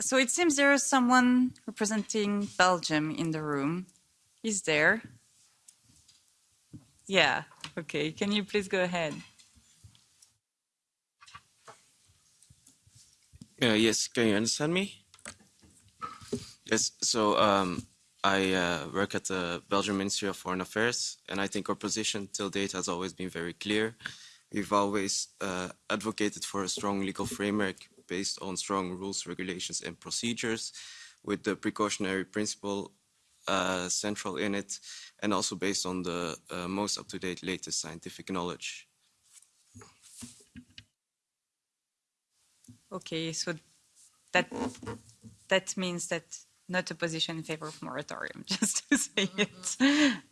[SPEAKER 10] so it seems there is someone representing Belgium in the room. Is there? Yeah, okay. Can you please go ahead?
[SPEAKER 14] Uh, yes, can you understand me? Yes, so um, I uh, work at the Belgian Ministry of Foreign Affairs, and I think our position till date has always been very clear. We've always uh, advocated for a strong legal framework based on strong rules, regulations, and procedures, with the precautionary principle uh, central in it, and also based on the uh, most up-to-date latest scientific knowledge.
[SPEAKER 10] Okay, so that that means that not a position in favor of moratorium, (laughs) just to say it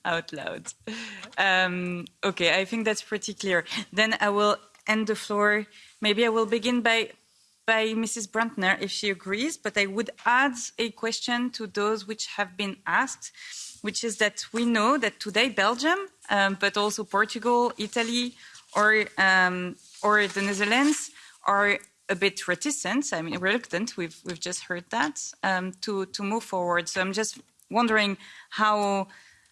[SPEAKER 10] out loud. Um, okay, I think that's pretty clear. Then I will end the floor. Maybe I will begin by by Mrs. Brantner, if she agrees, but I would add a question to those which have been asked, which is that we know that today Belgium, um, but also Portugal, Italy, or um, or the Netherlands are a bit reticent, I mean reluctant, we've, we've just heard that, um, to, to move forward. So I'm just wondering how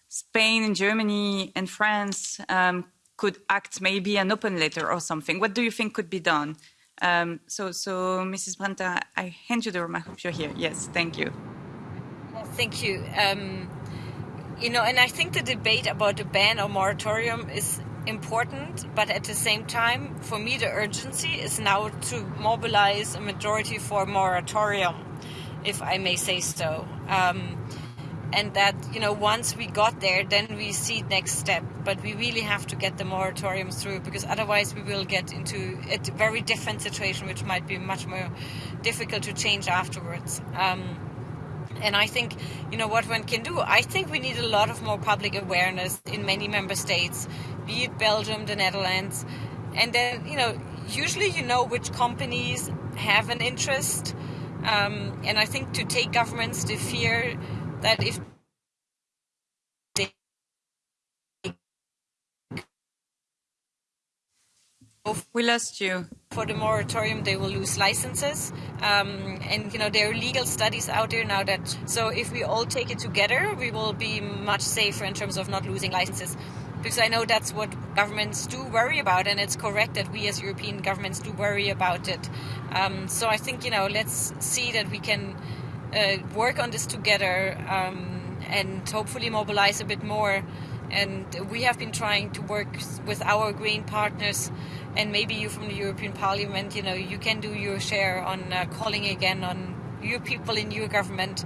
[SPEAKER 10] Spain and Germany and France um, could act maybe an open letter or something. What do you think could be done? Um, so, so Mrs. Brantner, I hand you the room. I hope you're here. Yes, thank you.
[SPEAKER 6] Well, Thank you. Um, you know, and I think the debate about a ban or moratorium is important, but at the same time, for me, the urgency is now to mobilize a majority for moratorium, if I may say so. Um, and that, you know, once we got there, then we see next step. But we really have to get the moratoriums through because otherwise we will get into a very different situation, which might be much more difficult to change afterwards. Um, and I think, you know, what one can do, I think we need a lot of more public awareness in many member states be it Belgium, the Netherlands. And then, you know, usually you know which companies have an interest. Um, and I think to take governments to fear that if they
[SPEAKER 10] we lost you
[SPEAKER 6] for the moratorium they will lose licenses um, and you know there are legal studies out there now that so if we all take it together we will be much safer in terms of not losing licenses because I know that's what governments do worry about, and it's correct that we as European governments do worry about it. Um, so I think you know, let's see that we can uh, work on this together um, and hopefully mobilize a bit more. And we have been trying to work with our green partners, and maybe you from the European Parliament, you know, you can do your share on uh, calling again on your people in your government.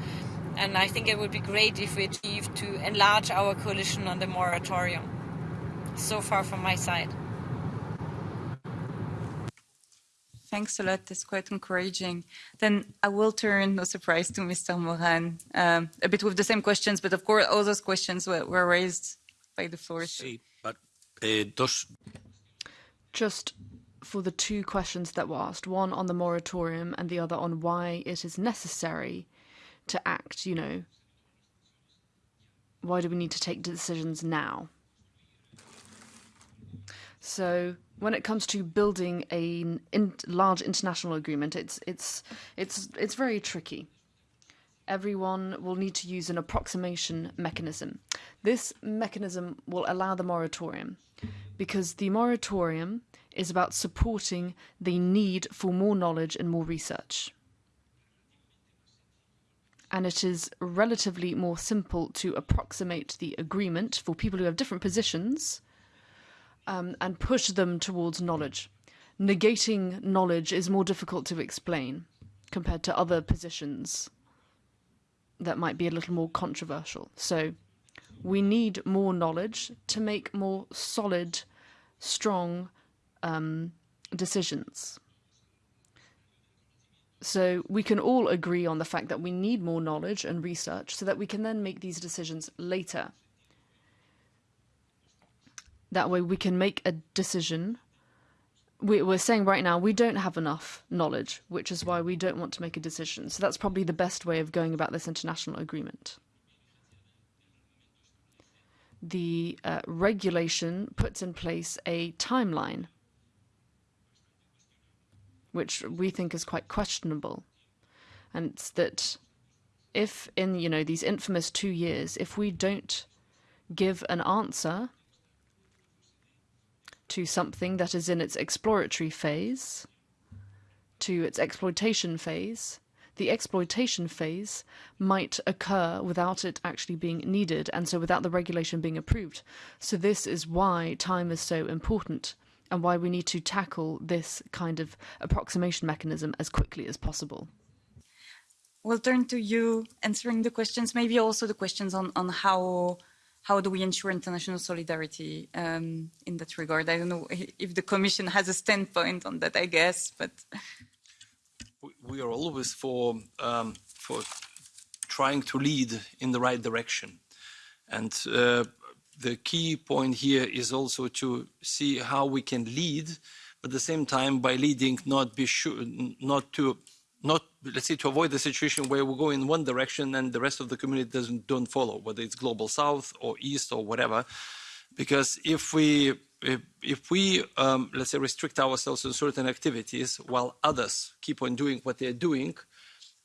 [SPEAKER 6] And I think it would be great if we achieve to enlarge our coalition on the moratorium so far from my side.
[SPEAKER 10] Thanks a lot. That's quite encouraging. Then I will turn, no surprise, to Mr. Moran, um, a bit with the same questions, but of course, all those questions were, were raised by the floor.
[SPEAKER 5] Sí, but, uh, dos...
[SPEAKER 1] Just for the two questions that were asked, one on the moratorium and the other on why it is necessary to act, you know, why do we need to take decisions now? So when it comes to building a in large international agreement, it's it's it's it's very tricky. Everyone will need to use an approximation mechanism. This mechanism will allow the moratorium because the moratorium is about supporting the need for more knowledge and more research. And it is relatively more simple to approximate the agreement for people who have different positions um, and push them towards knowledge. Negating knowledge is more difficult to explain compared to other positions that might be a little more controversial. So we need more knowledge to make more solid, strong um, decisions. So we can all agree on the fact that we need more knowledge and research so that we can then make these decisions later. That way we can make a decision. We, we're saying right now we don't have enough knowledge, which is why we don't want to make a decision. So that's probably the best way of going about this international agreement. The uh, regulation puts in place a timeline which we think is quite questionable. And it's that if in, you know, these infamous two years, if we don't give an answer to something that is in its exploratory phase, to its exploitation phase, the exploitation phase might occur without it actually being needed, and so without the regulation being approved. So this is why time is so important and why we need to tackle this kind of approximation mechanism as quickly as possible.
[SPEAKER 10] We'll turn to you answering the questions, maybe also the questions on, on how how do we ensure international solidarity um, in that regard? I don't know if the Commission has a standpoint on that, I guess, but
[SPEAKER 7] we are always for um, for trying to lead in the right direction, and uh, the key point here is also to see how we can lead, but at the same time, by leading, not be sure, not to, not let's say, to avoid the situation where we go in one direction and the rest of the community doesn't don't follow, whether it's global south or east or whatever. Because if we if, if we um, let's say restrict ourselves to certain activities while others keep on doing what they're doing,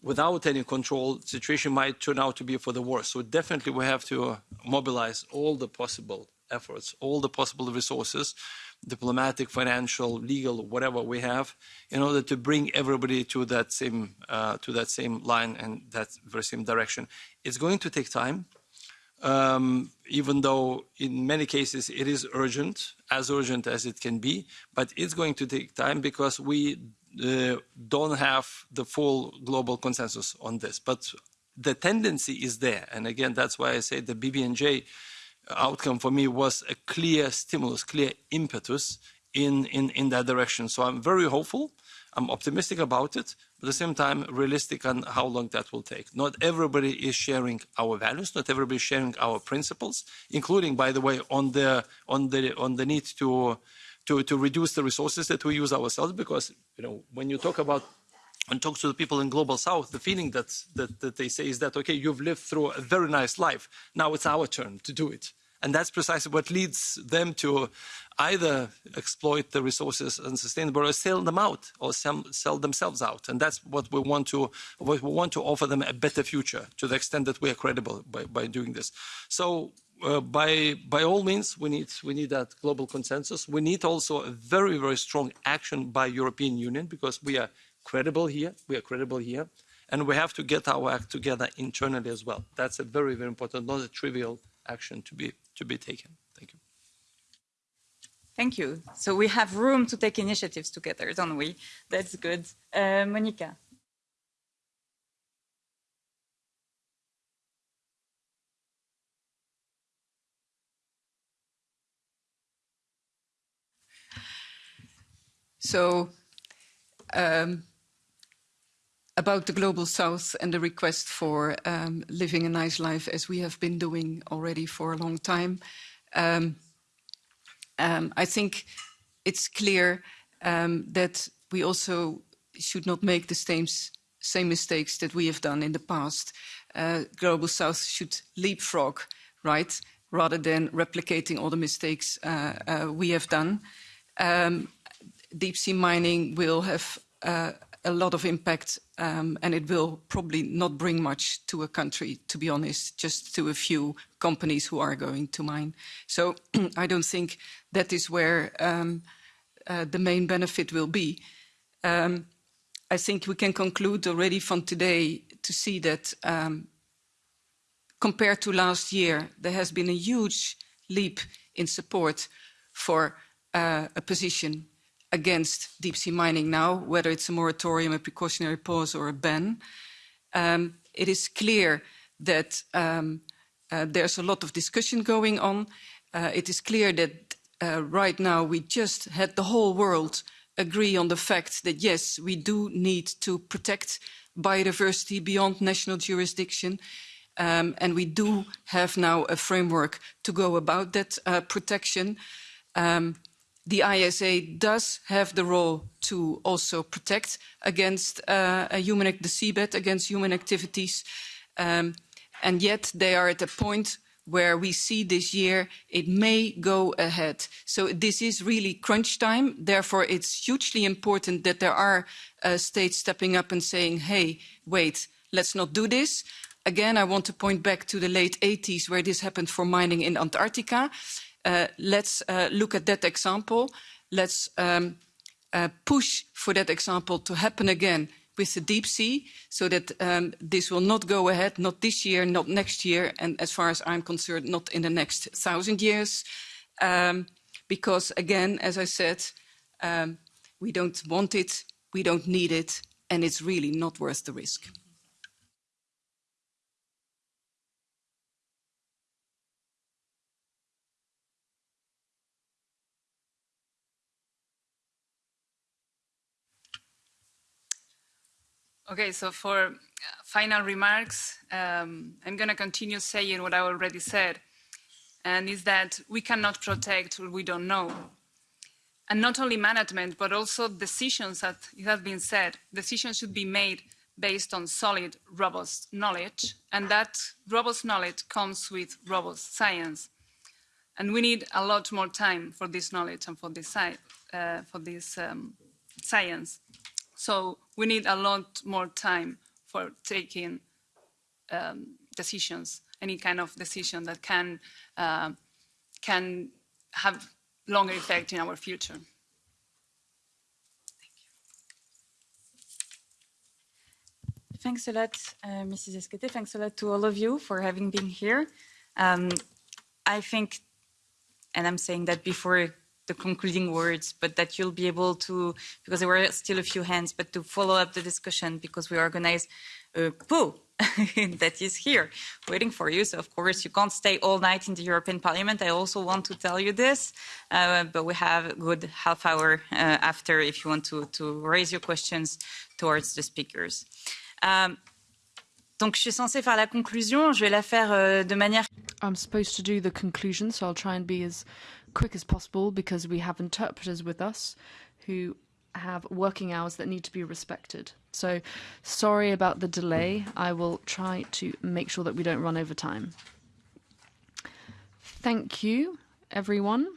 [SPEAKER 7] without any control, situation might turn out to be for the worse. So definitely we have to mobilize all the possible efforts, all the possible resources, diplomatic, financial, legal, whatever we have, in order to bring everybody to that same uh, to that same line and that very same direction. It's going to take time, um, even though in many cases it is urgent, as urgent as it can be, but it's going to take time because we uh, don't have the full global consensus on this. But the tendency is there. And again, that's why I say the BBNJ outcome for me was a clear stimulus, clear impetus in, in, in that direction. So I'm very hopeful. I'm optimistic about it, but at the same time, realistic on how long that will take. Not everybody is sharing our values, not everybody is sharing our principles, including, by the way, on the, on the, on the need to to, to reduce the resources that we use ourselves because you know when you talk about and talk to the people in global south the feeling that, that that they say is that okay you've lived through a very nice life now it's our turn to do it and that's precisely what leads them to either exploit the resources unsustainable or sell them out or sell, sell themselves out and that's what we want to what we want to offer them a better future to the extent that we are credible by, by doing this so uh, by by all means, we need we need that global consensus. We need also a very very strong action by European Union because we are credible here. We are credible here, and we have to get our act together internally as well. That's a very very important, not a trivial action to be to be taken. Thank you.
[SPEAKER 10] Thank you. So we have room to take initiatives together, don't we? That's good. Uh, Monica.
[SPEAKER 8] So um, about the Global South and the request for um, living a nice life as we have been doing already for a long time, um, um I think it's clear um, that we also should not make the same, same mistakes that we have done in the past. Uh, Global South should leapfrog, right, rather than replicating all the mistakes uh, uh, we have done. Um, deep sea mining will have uh, a lot of impact, um, and it will probably not bring much to a country, to be honest, just to a few companies who are going to mine. So (clears throat) I don't think that is where um, uh, the main benefit will be. Um, I think we can conclude already from today to see that um, compared to last year, there has been a huge leap in support for uh, a position against deep sea mining now, whether it's a moratorium, a precautionary pause, or a ban. Um, it is clear that um, uh, there's a lot of discussion going on. Uh, it is clear that uh, right now we just had the whole world agree on the fact that yes, we do need to protect biodiversity beyond national jurisdiction. Um, and we do have now a framework to go about that uh, protection. Um, the ISA does have the role to also protect against uh, human, the seabed, against human activities. Um, and yet they are at a point where we see this year it may go ahead. So this is really crunch time. Therefore, it's hugely important that there are uh, states stepping up and saying, hey, wait, let's not do this. Again, I want to point back to the late 80s where this happened for mining in Antarctica. Uh, let's uh, look at that example. Let's um, uh, push for that example to happen again with the deep sea so that um, this will not go ahead, not this year, not next year, and as far as I'm concerned, not in the next thousand years. Um, because again, as I said, um, we don't want it, we don't need it, and it's really not worth the risk.
[SPEAKER 2] Okay, so for uh, final remarks, um, I'm going to continue saying what I already said, and is that we cannot protect what we don't know. And not only management, but also decisions that it has been said, decisions should be made based on solid, robust knowledge, and that robust knowledge comes with robust science. And we need a lot more time for this knowledge and for this, uh, for this um, science. So we need a lot more time for taking um, decisions, any kind of decision that can, uh, can have longer effect in our future.
[SPEAKER 10] Thanks a lot, uh, Mrs. Esquete. Thanks a lot to all of you for having been here. Um, I think, and I'm saying that before the concluding words, but that you'll be able to, because there were still a few hands, but to follow up the discussion because we organize a pool (laughs) that is here waiting for you. So, of course, you can't stay all night in the European Parliament. I also want to tell you this, uh, but we have a good half hour uh, after if you want to, to raise your questions towards the speakers. Um, donc, je suis censée faire la conclusion. Je vais la faire euh, de manière.
[SPEAKER 1] I'm supposed to do the conclusion, so I'll try and be as quick as possible because we have interpreters with us who have working hours that need to be respected. So, sorry about the delay. I will try to make sure that we don't run over time. Thank you, everyone.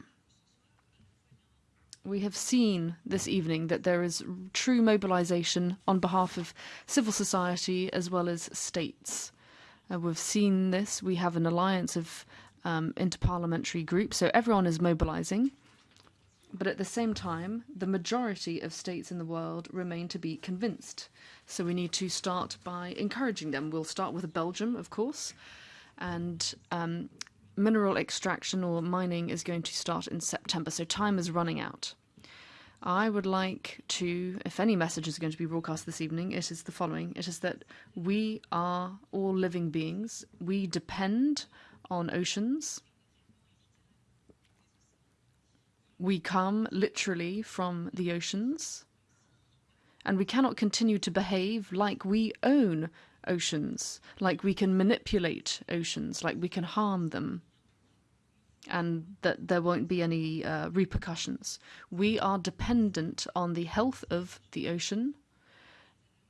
[SPEAKER 1] We have seen this evening that there is true mobilization on behalf of civil society as well as states. Uh, we've seen this. We have an alliance of um, interparliamentary groups, So everyone is mobilizing. But at the same time, the majority of states in the world remain to be convinced. So we need to start by encouraging them. We'll start with Belgium, of course, and um, mineral extraction or mining is going to start in September. So time is running out. I would like to, if any message is going to be broadcast this evening, it is the following. It is that we are all living beings. We depend on oceans. We come literally from the oceans, and we cannot continue to behave like we own oceans, like we can manipulate oceans, like we can harm them, and that there won't be any uh, repercussions. We are dependent on the health of the ocean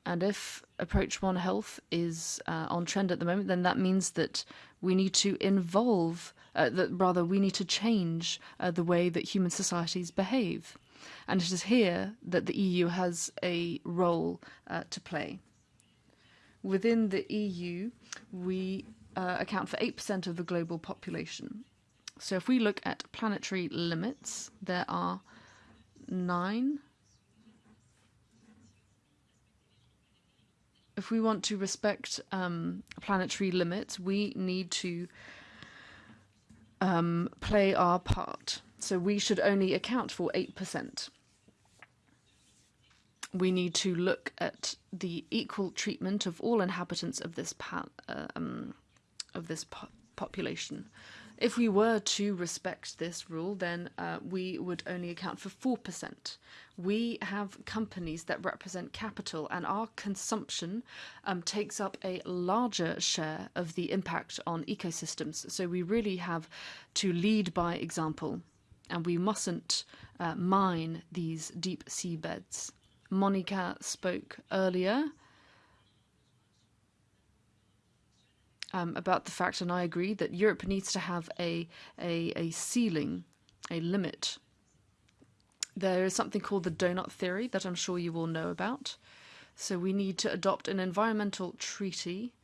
[SPEAKER 1] and if Approach One Health is uh, on trend at the moment, then that means that we need to involve, uh, that rather, we need to change uh, the way that human societies behave. And it is here that the EU has a role uh, to play. Within the EU, we uh, account for 8% of the global population. So if we look at planetary limits, there are nine. If we want to respect um, planetary limits, we need to um, play our part. So we should only account for 8%. We need to look at the equal treatment of all inhabitants of this uh, um, of this po- population. If we were to respect this rule, then uh, we would only account for 4%. We have companies that represent capital, and our consumption um, takes up a larger share of the impact on ecosystems. So we really have to lead by example, and we mustn't uh, mine these deep sea beds. Monica spoke earlier um, about the fact, and I agree, that Europe needs to have a, a, a ceiling, a limit. There is something called the donut theory that I'm sure you all know about. So we need to adopt an environmental treaty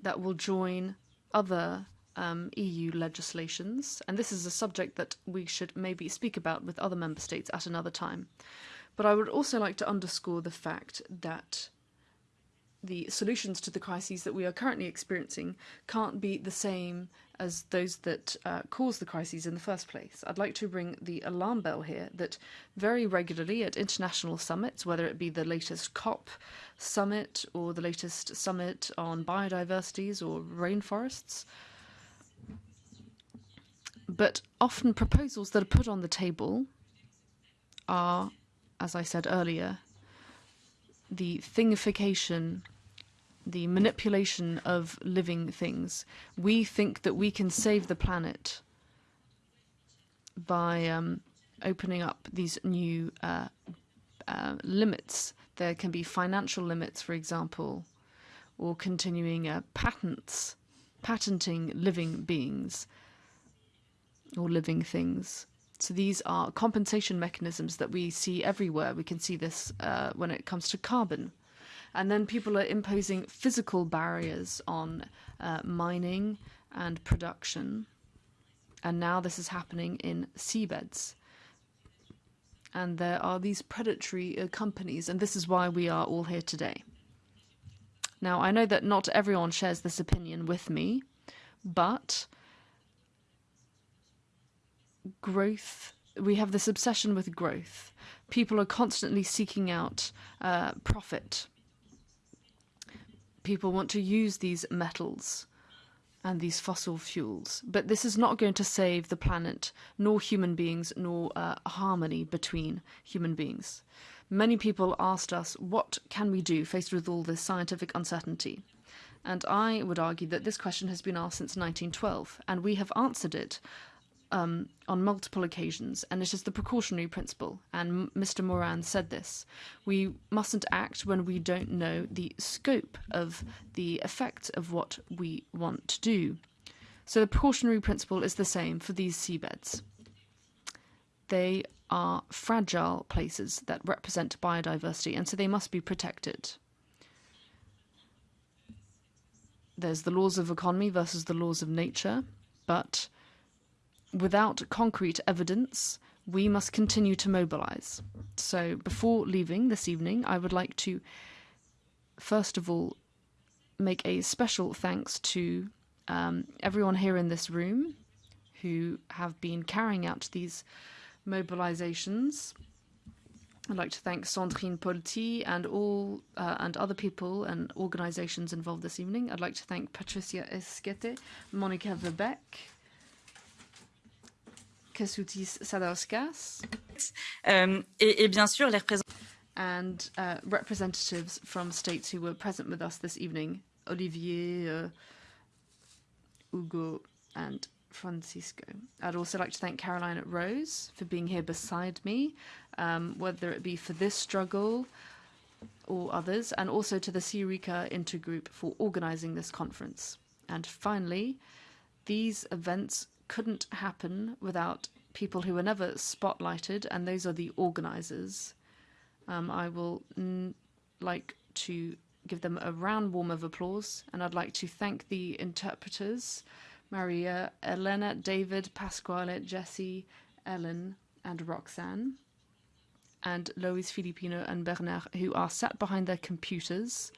[SPEAKER 1] that will join other um, EU legislations. And this is a subject that we should maybe speak about with other member states at another time. But I would also like to underscore the fact that the solutions to the crises that we are currently experiencing can't be the same as those that uh, caused the crises in the first place. I'd like to ring the alarm bell here that very regularly at international summits, whether it be the latest COP summit or the latest summit on biodiversities or rainforests, but often proposals that are put on the table are, as I said earlier, the thingification the manipulation of living things. We think that we can save the planet by um, opening up these new uh, uh, limits. There can be financial limits, for example, or continuing uh, patents, patenting living beings or living things. So these are compensation mechanisms that we see everywhere. We can see this uh, when it comes to carbon. And then people are imposing physical barriers on uh, mining and production. And now this is happening in seabeds. And there are these predatory uh, companies, and this is why we are all here today. Now, I know that not everyone shares this opinion with me, but growth, we have this obsession with growth. People are constantly seeking out uh, profit people want to use these metals and these fossil fuels. But this is not going to save the planet, nor human beings, nor uh, harmony between human beings. Many people asked us, what can we do faced with all this scientific uncertainty? And I would argue that this question has been asked since 1912, and we have answered it um, on multiple occasions, and it is the precautionary principle. And Mr. Moran said this we mustn't act when we don't know the scope of the effects of what we want to do. So the precautionary principle is the same for these seabeds. They are fragile places that represent biodiversity, and so they must be protected. There's the laws of economy versus the laws of nature, but without concrete evidence, we must continue to mobilize. So before leaving this evening, I would like to first of all make a special thanks to um, everyone here in this room who have been carrying out these mobilizations. I'd like to thank Sandrine Polti and all uh, and other people and organizations involved this evening. I'd like to thank Patricia Esquete, Monica Verbeek, Kestutis Sadauskas.
[SPEAKER 10] Um, et, et, bien sûr, les représentants.
[SPEAKER 1] And uh, representatives from states who were present with us this evening Olivier, uh, Hugo, and Franziska. I'd also like to thank Caroline Roose for being here beside me, um, whether it be for this struggle or others, and also to the SEARICA Intergroup for organizing this conference. And finally, these events couldn't happen without people who were never spotlighted, and those are the organizers. Um, I will like to give them a round warm of applause, and I'd like to thank the interpreters Maria, Elena, David, Pasquale, Jesse, Ellen, and Roxanne, and Lois Filipino and Bernard, who are sat behind their computers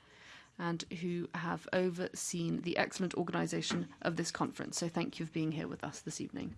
[SPEAKER 1] and who have overseen the excellent organisation of this conference. So thank you for being here with us this evening.